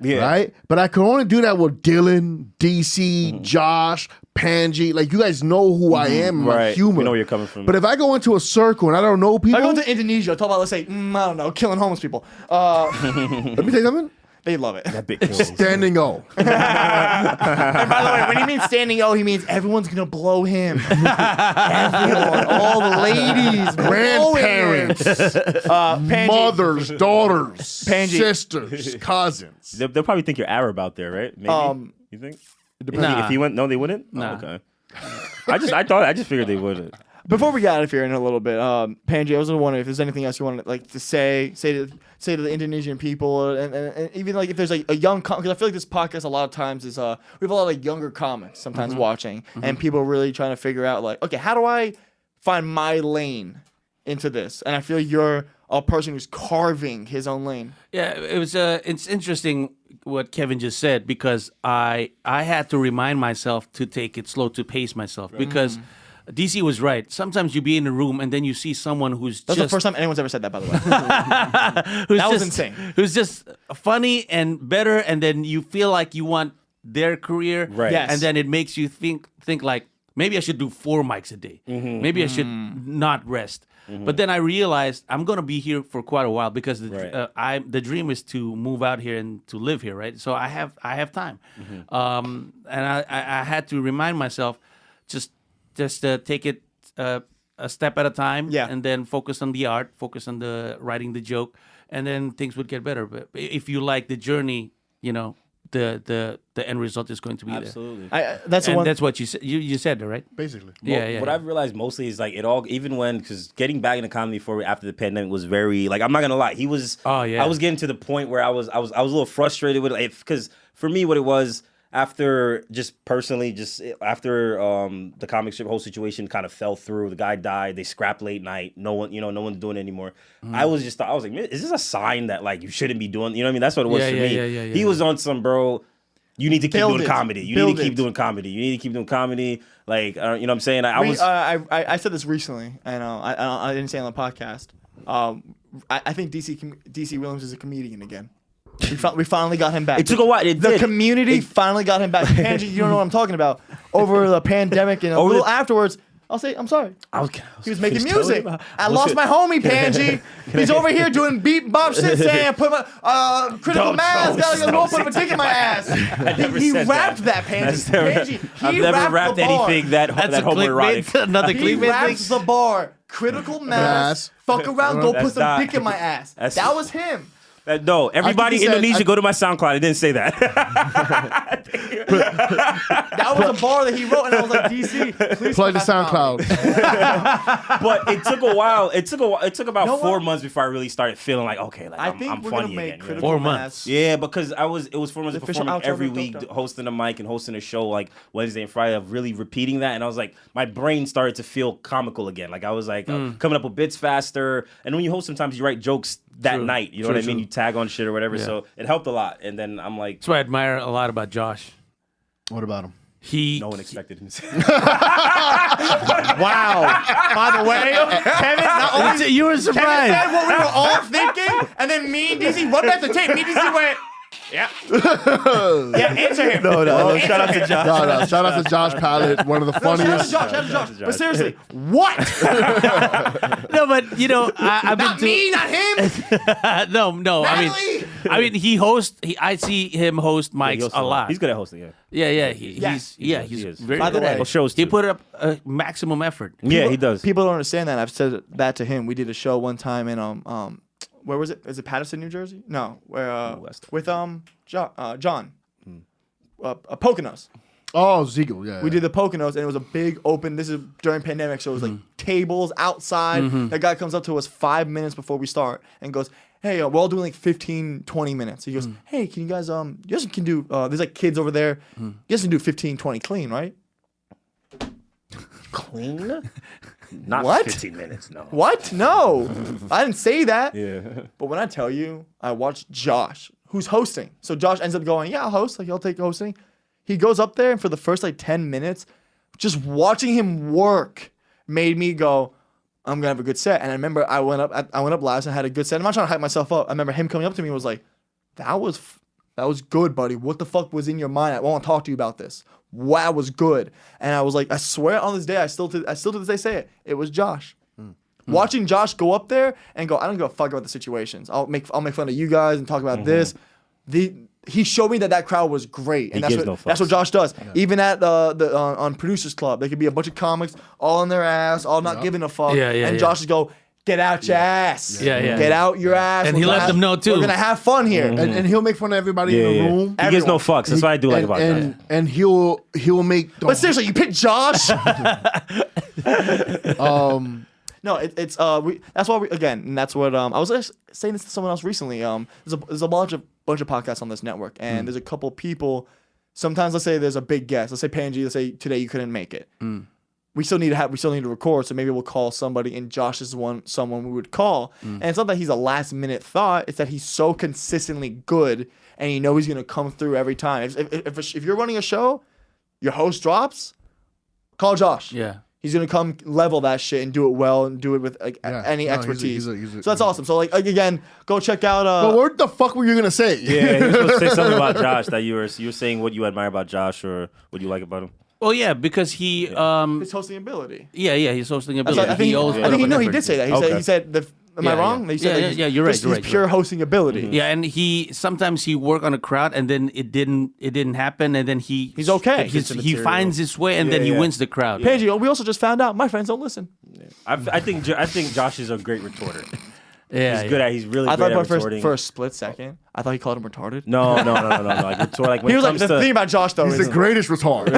yeah. Right? But I can only do that with Dylan, DC, Mm-hmm. Josh, Panji. Like you guys know who I am, my Right. humor. We know where you're coming from. But if I go into a circle and I don't know If people, I go to Indonesia, talk about let's say mm, I don't know, killing homeless people. Uh, *laughs* let me tell you something. They love it. that big kills. Standing O. *laughs* And by the way, when he means standing O, he means everyone's gonna blow him. *laughs* Everyone, all the ladies, Grandparents, *laughs* uh, Panji, mothers, daughters, Panji. sisters, cousins. They'll, they'll probably think you're Arab out there, right? Maybe. Um, you think? Nah. If he went, no, they wouldn't. Oh, Nah. okay. I just, I thought, I just figured they wouldn't. Before we get out of here in a little bit, um, Panji, I was wondering if there's anything else you want to like to say, say to say to the Indonesian people, and, and, and even like if there's like a young because I feel like this podcast a lot of times is uh we have a lot of like, younger comics sometimes watching, and people really trying to figure out like okay how do I find my lane into this, and I feel you're a person who's carving his own lane. Yeah, it was. Uh, it's interesting what Kevin just said because I I had to remind myself to take it slow, to pace myself because DC was right. Sometimes you be in a room and then you see someone who's That's just the first time anyone's ever said that, by the way. *laughs* who's That was just- insane. Who's just funny and better, and then you feel like you want their career, Right. Yes. And then it makes you think think like maybe I should do four mics a day. Mm-hmm. Maybe I should not rest. But then I realized I'm gonna be here for quite a while because the, Right. uh, I the dream is to move out here and to live here, right? So I have I have time, um, and I, I I had to remind myself just just uh, take it uh, a step at a time, Yeah. and then focus on the art, focus on the writing the joke, and then things would get better. But if you like the journey, you know the the the end result is going to be there. Absolutely. I, I- that's the And one. that's what you said. You you said that right? Basically. Yeah, yeah. What yeah. I've realized mostly is like it all, even when because getting back into comedy for after the pandemic was very like I'm not gonna lie, he was. Oh, yeah. I was getting to the point where I was I was I was a little frustrated with it because for me what it was after just personally just after um the comic strip whole situation kind of fell through the guy died they scrapped late night no one you know no one's doing it anymore Mm. i was just i was like is this a sign that like you shouldn't be doing you know what i mean that's what it was Yeah, for yeah, me yeah, yeah, yeah, he yeah. was on some bro you need to keep Build doing it. comedy you Build need to keep it. doing comedy you need to keep doing comedy like uh, you know what i'm saying i, I was uh, I, I I said this recently, and uh, I, I I didn't say it on the podcast. Um, I, I think DC DC Williams is a comedian again. We, fi- we finally got him back. It took a while. It the did. community finally got him back. *laughs* Angie, you don't know what I'm talking about. Over the pandemic and a Over little the- afterwards, I'll say I'm sorry. I was, He was making music. you about- I lost my homie Panji. *laughs* He's over here doing beat bop shit *laughs* saying put my uh, critical Don't- mass. don't- Gotta don't go put a dick in my ass. never He, he said rapped that. that, Panji. That's never- Panji. I've he never rapped rapped the bar. anything that That's that a homoerotic. clickbait. Another He clickbait raps thing. the bar. Critical mass. Mass. Fuck around. Go put some dick in my ass. that was him. Uh, no, everybody he in said- Indonesia I- go to my SoundCloud. I didn't say that. *laughs* That was a bar that he wrote, and I was like, DC, please Plug the come back to comedy. SoundCloud. *laughs* but it took a while. It took a while. It took about know four what? months before I really started feeling like okay, like I I'm, think I'm we're funny gonna make again. you know? Four months. Yeah, because I was it was four months of performing every week, Doped Up. hosting a mic and hosting a show like Wednesday and Friday of really repeating that, and I was like, my brain started to feel comical again. Like I was like uh, Mm. coming up with bits faster, and when you host, sometimes you write jokes that True. night. You know True, what I mean? true. You tag on shit or whatever. Yeah. So it helped a lot. And then I'm like, That's what I admire a lot about Josh. What about him? He no one expected him. *laughs* Wow. By the way, Kevin, not only you were Kevin surprised. said what we were all thinking, and then me and DC run back the tape. Me and DC went, yeah. yeah, answer him. No, no, Oh, shout out to Josh. No, no, shout out to Josh Pallet, one of the funniest. Shout out to funniest. Josh, shout out to Josh. But seriously, what? No, but you know, I, I've been Not to, me, not him. no, no. I mean, I mean, he hosts. He, I see him host He mics hosts a lot. He's good at hosting, yeah. Yeah, yeah. He, Yes. he's yeah. He's he is. very By the good at way, it. Well, shows he put up a maximum effort. Yeah, he does. People don't understand that. I've said that to him. We did a show one time in um um where was it? Is it Paterson, New Jersey? No, where uh, West. with um John uh, John. Uh, uh, Poconos. Oh, Ziegel, yeah. We did the Poconos, and it was a big open. This is during pandemic, so it was like tables outside. That guy comes up to us five minutes before we start and goes, "Hey, uh, we're all doing like 15, 20 minutes." He goes, "Hey, can you guys um, you guys can do uh, there's like kids over there. You guys can do 15, 20 clean, right?" Clean? *laughs* Not What? 15 minutes, no. *laughs* What? No, I didn't say that. Yeah. But when I tell you, I watched Josh, who's hosting. So Josh ends up going, "Yeah, I'll host. Like, I'll take hosting." He goes up there, and for the first like ten minutes, just watching him work made me go, "I'm gonna have a good set." And I remember I went up, I, I went up last and had a good set. I'm not trying to hype myself up. I remember him coming up to me and was like, "That was, f- that was good, buddy. What the fuck was in your mind? I want to talk to you about this. Wow, was good." And I was like, I swear on this day, I still, to, I still to this day say it. It was Josh. Watching Josh go up there and go, I don't give a fuck about the situations. I'll make I'll make fun of you guys and talk about this. The he showed me that that crowd was great, and He that's gives what no that's what. Josh does. Even at the the uh, on producers club, there could be a bunch of comics all on their ass, all not giving a fuck. Yeah, yeah, And yeah. Josh just go, get out your ass. Yeah, yeah. Get out your ass. And We're he gonna let have- them know, too. We're gonna have fun here. and, and he'll make fun of everybody Yeah, in the yeah. room. He gives no fucks. That's what I do like and, about and, that. and he'll he'll make. The, But seriously, you pick Josh. *laughs* *laughs* um, No, it, it's uh, we, that's why we again, and that's what um, I was just saying this to someone else recently. Um, there's a there's a bunch of bunch of podcasts on this network, and there's a couple people. Sometimes let's say there's a big guest. Let's say Panji. Let's say today you couldn't make it. We still need to have we still need to record, so maybe we'll call somebody. And Josh is one someone we would call, and it's not that he's a last minute thought. It's that he's so consistently good, and you know he's gonna come through every time. If if, if, if you're running a show, your host drops, call Josh. Yeah. He's gonna come level that shit and do it well and do it with like Yeah. any No, he's a- expertise. he's a- he's a- so that's awesome. So like, like, again, go check out. Uh, but what the fuck were you gonna say? Yeah, you were supposed to say something about *laughs* Josh that you were you were saying what you admire about Josh or what you like about him. Well, yeah, because he, um, his hosting ability. yeah, yeah, he's hosting ability. like- I think, he owes I think he, an no, he did say that. He said he said the. Am Yeah, I yeah. wrong? He said Yeah, like, yeah, he's yeah, you're right, just- you're he's right, you're pure right. hosting ability. Yeah, and he sometimes he work on a crowd and then it didn't it didn't happen and then he He's okay. He's, the he material. finds his way and then he yeah. wins the crowd. Panji, we also just found out my friends don't listen. I, I think Jo- I think Josh is a great retorter. *laughs* Yeah, He's yeah. good at. He's really I great thought at for first, retorting. for a split second, I thought he called him retarded. No, no, no, no, no, no. Like retort. *laughs* Like when He it was like comes the to thing about Josh though. He's is the greatest retard. *laughs*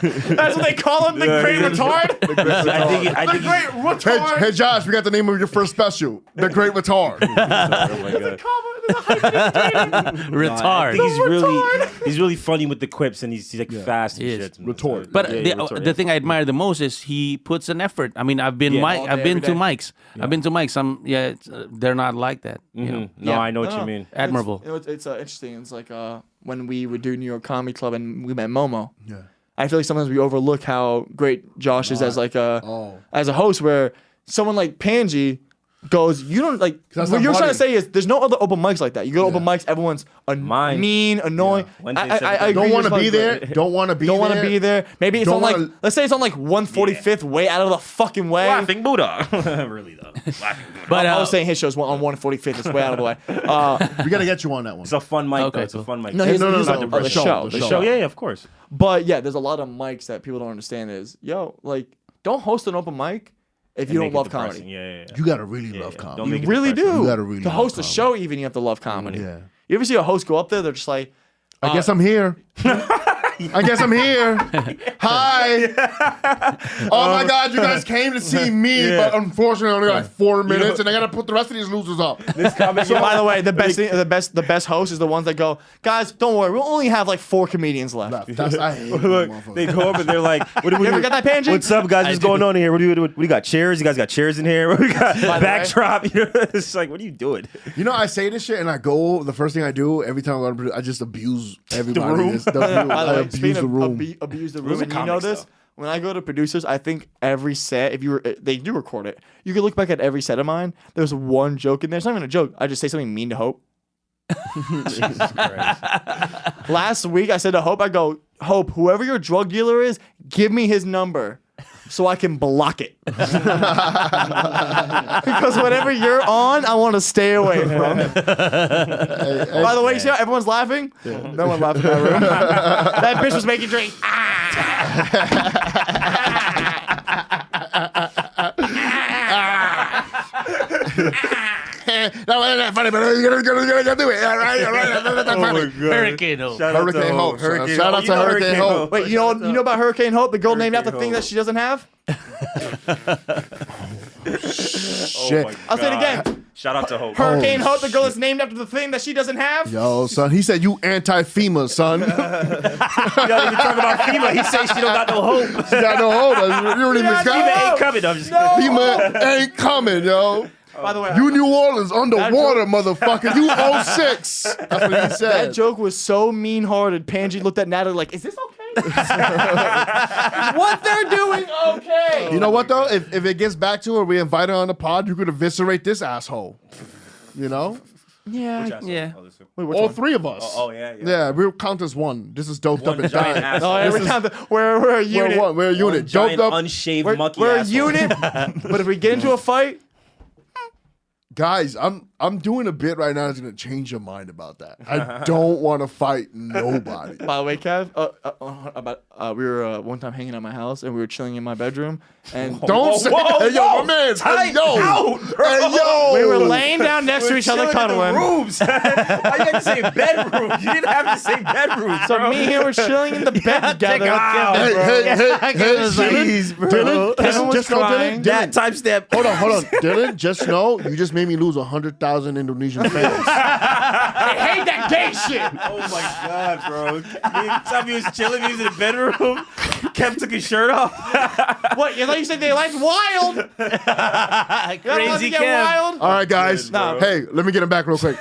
that's what they call him, the Yeah, great yeah. retard. *laughs* I think he- I the think he- great retard. hey, Josh, we got the name of your first special, The Great Retard. Oh my God. retard. I think he's really retard. he's really funny with the quips and he's, he's like fast and He is. shit. Retort. But Yeah, the, yeah, retort, the yeah. thing I admire the most is he puts an effort. I mean, I've been Yeah. mic, All I've been every to day. mics. I've been to mics. Some yeah, it's, uh, they're not like that. You know, Mhm. No, Yeah. I know what No, you mean. admirable. It's, you know, it's, it's uh, interesting. It's like uh, when we would do New York Comedy Club and we met Momo. Yeah. I feel like sometimes we overlook how great Josh is as like a Oh. as a host. Where someone like Panji goes, you don't like. that's What you're trying to say is there's no other open mics like that. You go to open mics, everyone's a Mine. mean, annoying. Wednesday, I, I, I, Saturday. agree, Don't want to be like- there. Don't want to be Don't want to be there. Maybe it's Don't on like wanna- let's say it's on like 145th way out of the fucking way. Laughing Buddha. *laughs* really though. Laughing Buddha. *laughs* But I uh, was saying his show's on 145th. It's way out of the way. *laughs* Uh, We got to get you on that one. it's a fun mic. Okay, though. It's a fun mic. no, he's, no, no, he's no, on the the, show, show. the The show. show. yeah, yeah, of course. But yeah, there's a lot of mics that people don't understand. Is yo like don't host an open mic if you don't love depressing. comedy. Yeah, yeah, yeah. you got to really love yeah. comedy. Don't You really depressing. do. You gotta really to love host a comedy. show, even you have to love comedy. Yeah. You ever see a host go up there? They're just like, I guess uh, I'm here. *laughs* *laughs* I guess I'm here. *laughs* Hi. Oh my um, God, you guys came to see me, *laughs* but unfortunately, I only got like four minutes, and I gotta put the rest of these losers up. This So by the way, the best thing, the best the best host is the ones that go, guys, don't worry, we'll only have like four comedians left. That's I hate *laughs* them Look, motherfuckers. they go up and they're like, "What do we You ever got that Panji? What's up, guys? What's going on in here? What do you what, do we got? Chairs? You guys got chairs in here? What do we got? the way- Backdrop? You know, it's like, what are you doing? You know, I say this shit, and I go. The first thing I do every time I go to, I just abuse everybody. room? The room. By the I way, abuse speaking the of room. abu- abuse the room, are and you know this. though. When I go to producers, I think every set, if you were, eh, they do record it. You can look back at every set of mine. There's one joke in there. It's not even a joke. I just say something mean to Hope. *laughs* *laughs* Last week, I said to Hope, I go, Hope, whoever your drug dealer is, give me his number so I can block it. *laughs* because whatever you're on, I want to stay away from. By the way, you see how everyone's laughing? No one laughed in my room. *laughs* that bitch was making drink. that *laughs* wasn't that funny, oh but you're gonna, gonna, gonna, gonna do it. All right, all right. That's not funny. Hurricane Hope. Shout out to Hurricane Hope. Hope. Hurricane Shout out Hope. to You know Hurricane Hope. Wait, you know you know about Hurricane Hope, the girl named after the thing that she doesn't have? *laughs* Shit. Oh I'll say it again. Shout out to Hope. Hurricane Oh, Hope, the girl that's named after the thing that she doesn't have? Yo, son, he said you anti-FEMA, son. you You don't even talk about FEMA. He says she don't got no hope. She got no hope. You don't even Yeah, FEMA got ain't coming. I'm just FEMA ain't coming, yo. By the way, You New Orleans underwater, *laughs* motherfucker. You *laughs* 06. That's what he that joke was so mean-hearted. Panji looked at Natalie like, "Is this okay? *laughs* what they're doing okay?" You know what though? If, if it gets back to her, we invite her on the pod. You could eviscerate this asshole. You know, Yeah. Yeah. Oh, Wait, all one? three of us. Oh, oh yeah, yeah. Yeah, we'll count as one. This is doped One up and giant dying. asshole. Oh, yeah, we count the, we're, we're a We're unit. one. We're a unit. Giant Doped up, unshaved We're, monkey we're a unit. but if we get into a fight, guys. I'm I'm doing a bit right now that's gonna change your mind about that. I *laughs* don't want to fight nobody. by the way, Kev, uh, uh, uh, about uh, we were uh, one time hanging at my house and we were chilling in my bedroom and Don't Whoa, say, whoa, hey yo, whoa, my man, hey yo, out, bro. hey yo. we were laying down next to each other Chilling in the cuddling. rooms. *laughs* Why you had to say bedroom? You didn't have to say bedroom. So bro. me and him were chilling in the *laughs* bed together. out, Hey, bro. hey, hey, hey, Jeez, bro. Dylan, Kevin Dylan, was just know, crying. Dylan, That Dylan, timestamp. hold on, hold on, Dylan, just know you just made me lose a hundred thousand Indonesian *laughs* fans. I hate that gay shit. Oh my god, bro! Time he was chilling, he was in the bedroom. Kev took his shirt off. *laughs* What? You thought you said they liked wild? *laughs* You don't let Crazy me Kev. wild? All right, guys. No. Hey, let me get him back real quick.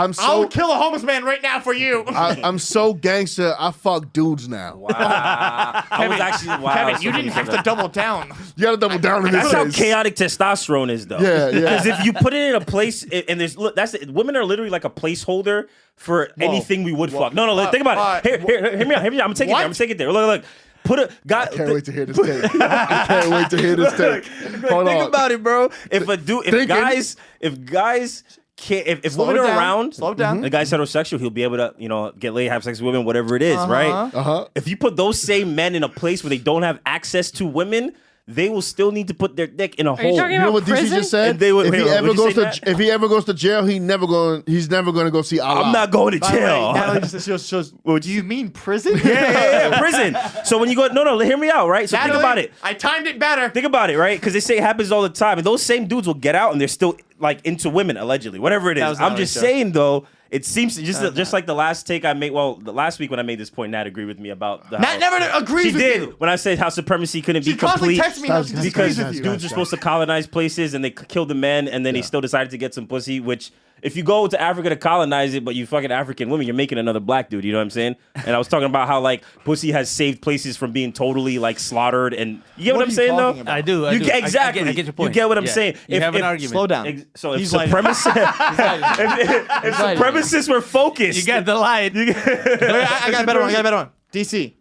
I'm so I'll kill a homeless man right now for you. I, I'm so gangster. I fuck dudes now. Wow, I was actually wow. Kevin, you didn't have to that. double down. You gotta double down in this That's how case. chaotic testosterone is, though. Yeah, yeah. Because if you put it in a place, and there's look, that's it, women are literally like a placeholder for anything we would fuck. No, no, look, think about Uh, it. Here, here, hear me out. Hear me out. I'm gonna take it there. I'm gonna take it there. Look, look. Put a guy. I can't wait to hear this tape. I can't wait to hear this *laughs* tape. Hold think on. about it, bro. If a dude, if Thinking. guys, if guys can't, if, if women it are down. around, Slow it down. the guy's heterosexual, he'll be able to, you know, get laid, have sex with women, whatever it is, right? Uh-huh. If you put those same men in a place where they don't have access to women, they will still need to put their dick in a Are hole. you talking You know about what DC just said? They would- if he wait, ever goes to that? if he ever goes to jail, he never going he's never going to go see Allah. I'm not going to By the way, jail. Natalie *laughs* just shows, shows, do you mean prison? yeah, yeah, yeah, prison. So when you go, no, no, hear me out, right? So think about it. I timed it better. Think about it, right? Because they say it happens all the time, and those same dudes will get out and they're still like into women allegedly, whatever it is. I'm just said. saying though, it seems just just like the last take I made. Well, the last week when I made this point, Nat agreed with me about the Nat never agrees She did you. when I said how supremacy couldn't She be complete. me how she Guys, disagrees guys, with you. guys, dudes are supposed to colonize places and they killed the men and then he still decided to get some pussy which if you go to Africa to colonize it but you fucking African women you're making another black dude you know what I'm saying and I was talking about how like pussy has saved places from being totally like slaughtered and you get what, What I'm saying though about? I do. I you do. get I- I get- exactly I, get your point. you get what I'm Yeah. saying You If- have an if- argument. Slow down. Ex- so if He's lighting- supremacists *laughs* *laughs* if, if, if lighting. supremacists were focused You got the light. Wait, I, *laughs* I got a better one. I got a better one. DC,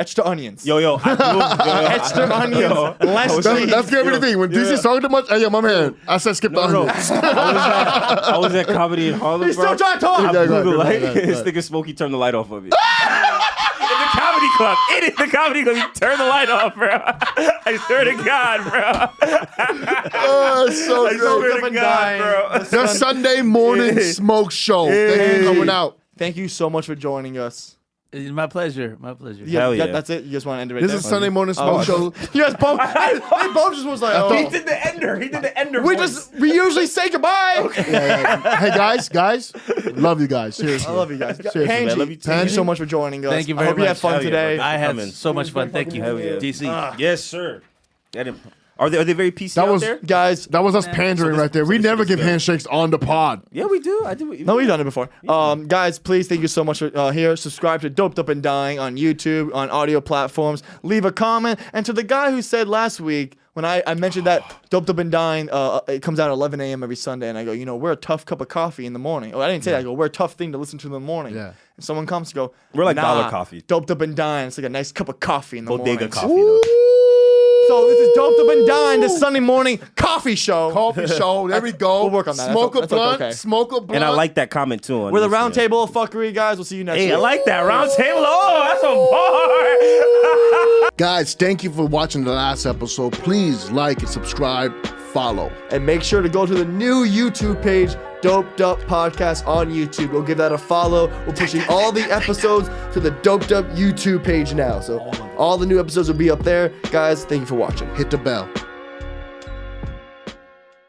extra onions. yo yo I blew- yo, yo, *laughs* extra onions, less was- That's, cheese. that's gonna be the thing. When DC's talking too much, hey yo, my man, I said skip the no, no. onions. I was at I was at *laughs* comedy in Harlem He's bro. still trying to talk. Yeah, go blew ahead, the go light. ahead, go This nigga Smokey turned the light off of it. *laughs* in the comedy club. In it, the comedy club. You turn the light off, bro. I swear to God, bro. Oh, it's so I good. swear up to God, dying. bro. The Sunday morning Yeah. smoke show. Thank you for coming out. Thank you so much for joining us. It's my pleasure. My pleasure. Yeah, Hell yeah, yeah. that's it. You just want to end it right This there? is Sunday morning Oh, smoke show. *laughs* You guys both. *laughs* I, they both just was like, oh. He did the ender. He did the ender. We voice. just we usually say goodbye. *laughs* Yeah, yeah. Hey guys, guys, love you guys. Seriously, I love you guys. Seriously, Panji, man, love you too, thank you so much for joining us. Thank you I very hope you had fun Hell yeah, today. bro. I had Coming. so much fun. Thank you, Hell yeah. DC. Ah. Yes, sir. That didn't- Are they are they very PC That out was- there? Guys, That was us pandering right there. We this never give good. handshakes on the pod. Yeah, we do. I do. No, we've done it before. Um, guys, please thank you so much for uh, here. Subscribe to Doped Up and Dying on YouTube, on audio platforms. Leave a comment. And to the guy who said last week when I, I mentioned that Doped Up and Dying, uh, it comes out at 11 a.m. every Sunday, and I go, you know, we're a tough cup of coffee in the morning. Oh, I didn't say that. I go, we're a tough thing to listen to in the morning. Yeah. And someone comes to go, We're like nah, dollar coffee. Doped Up and Dying. It's like a nice cup of coffee in the Bodega morning. coffee. Though. So this is Doped Up and Dying, this Sunday morning coffee show. Coffee *laughs* show. There we go. We'll work on that. Smoke That's- a that's blunt. okay. Smoke a blunt. And I like that comment too. On We're the this, round yeah. table of fuckery, guys. We'll see you next Hey, week. I like that round table. Oh, that's a bar. *laughs* Guys, thank you for watching the last episode. Please like and subscribe. Follow. And make sure to go to the new YouTube page, Doped Up Podcast on YouTube. Go give that a follow. We're pushing all the episodes to the Doped Up YouTube page now. So all the new episodes will be up there. Guys, thank you for watching. Hit the bell.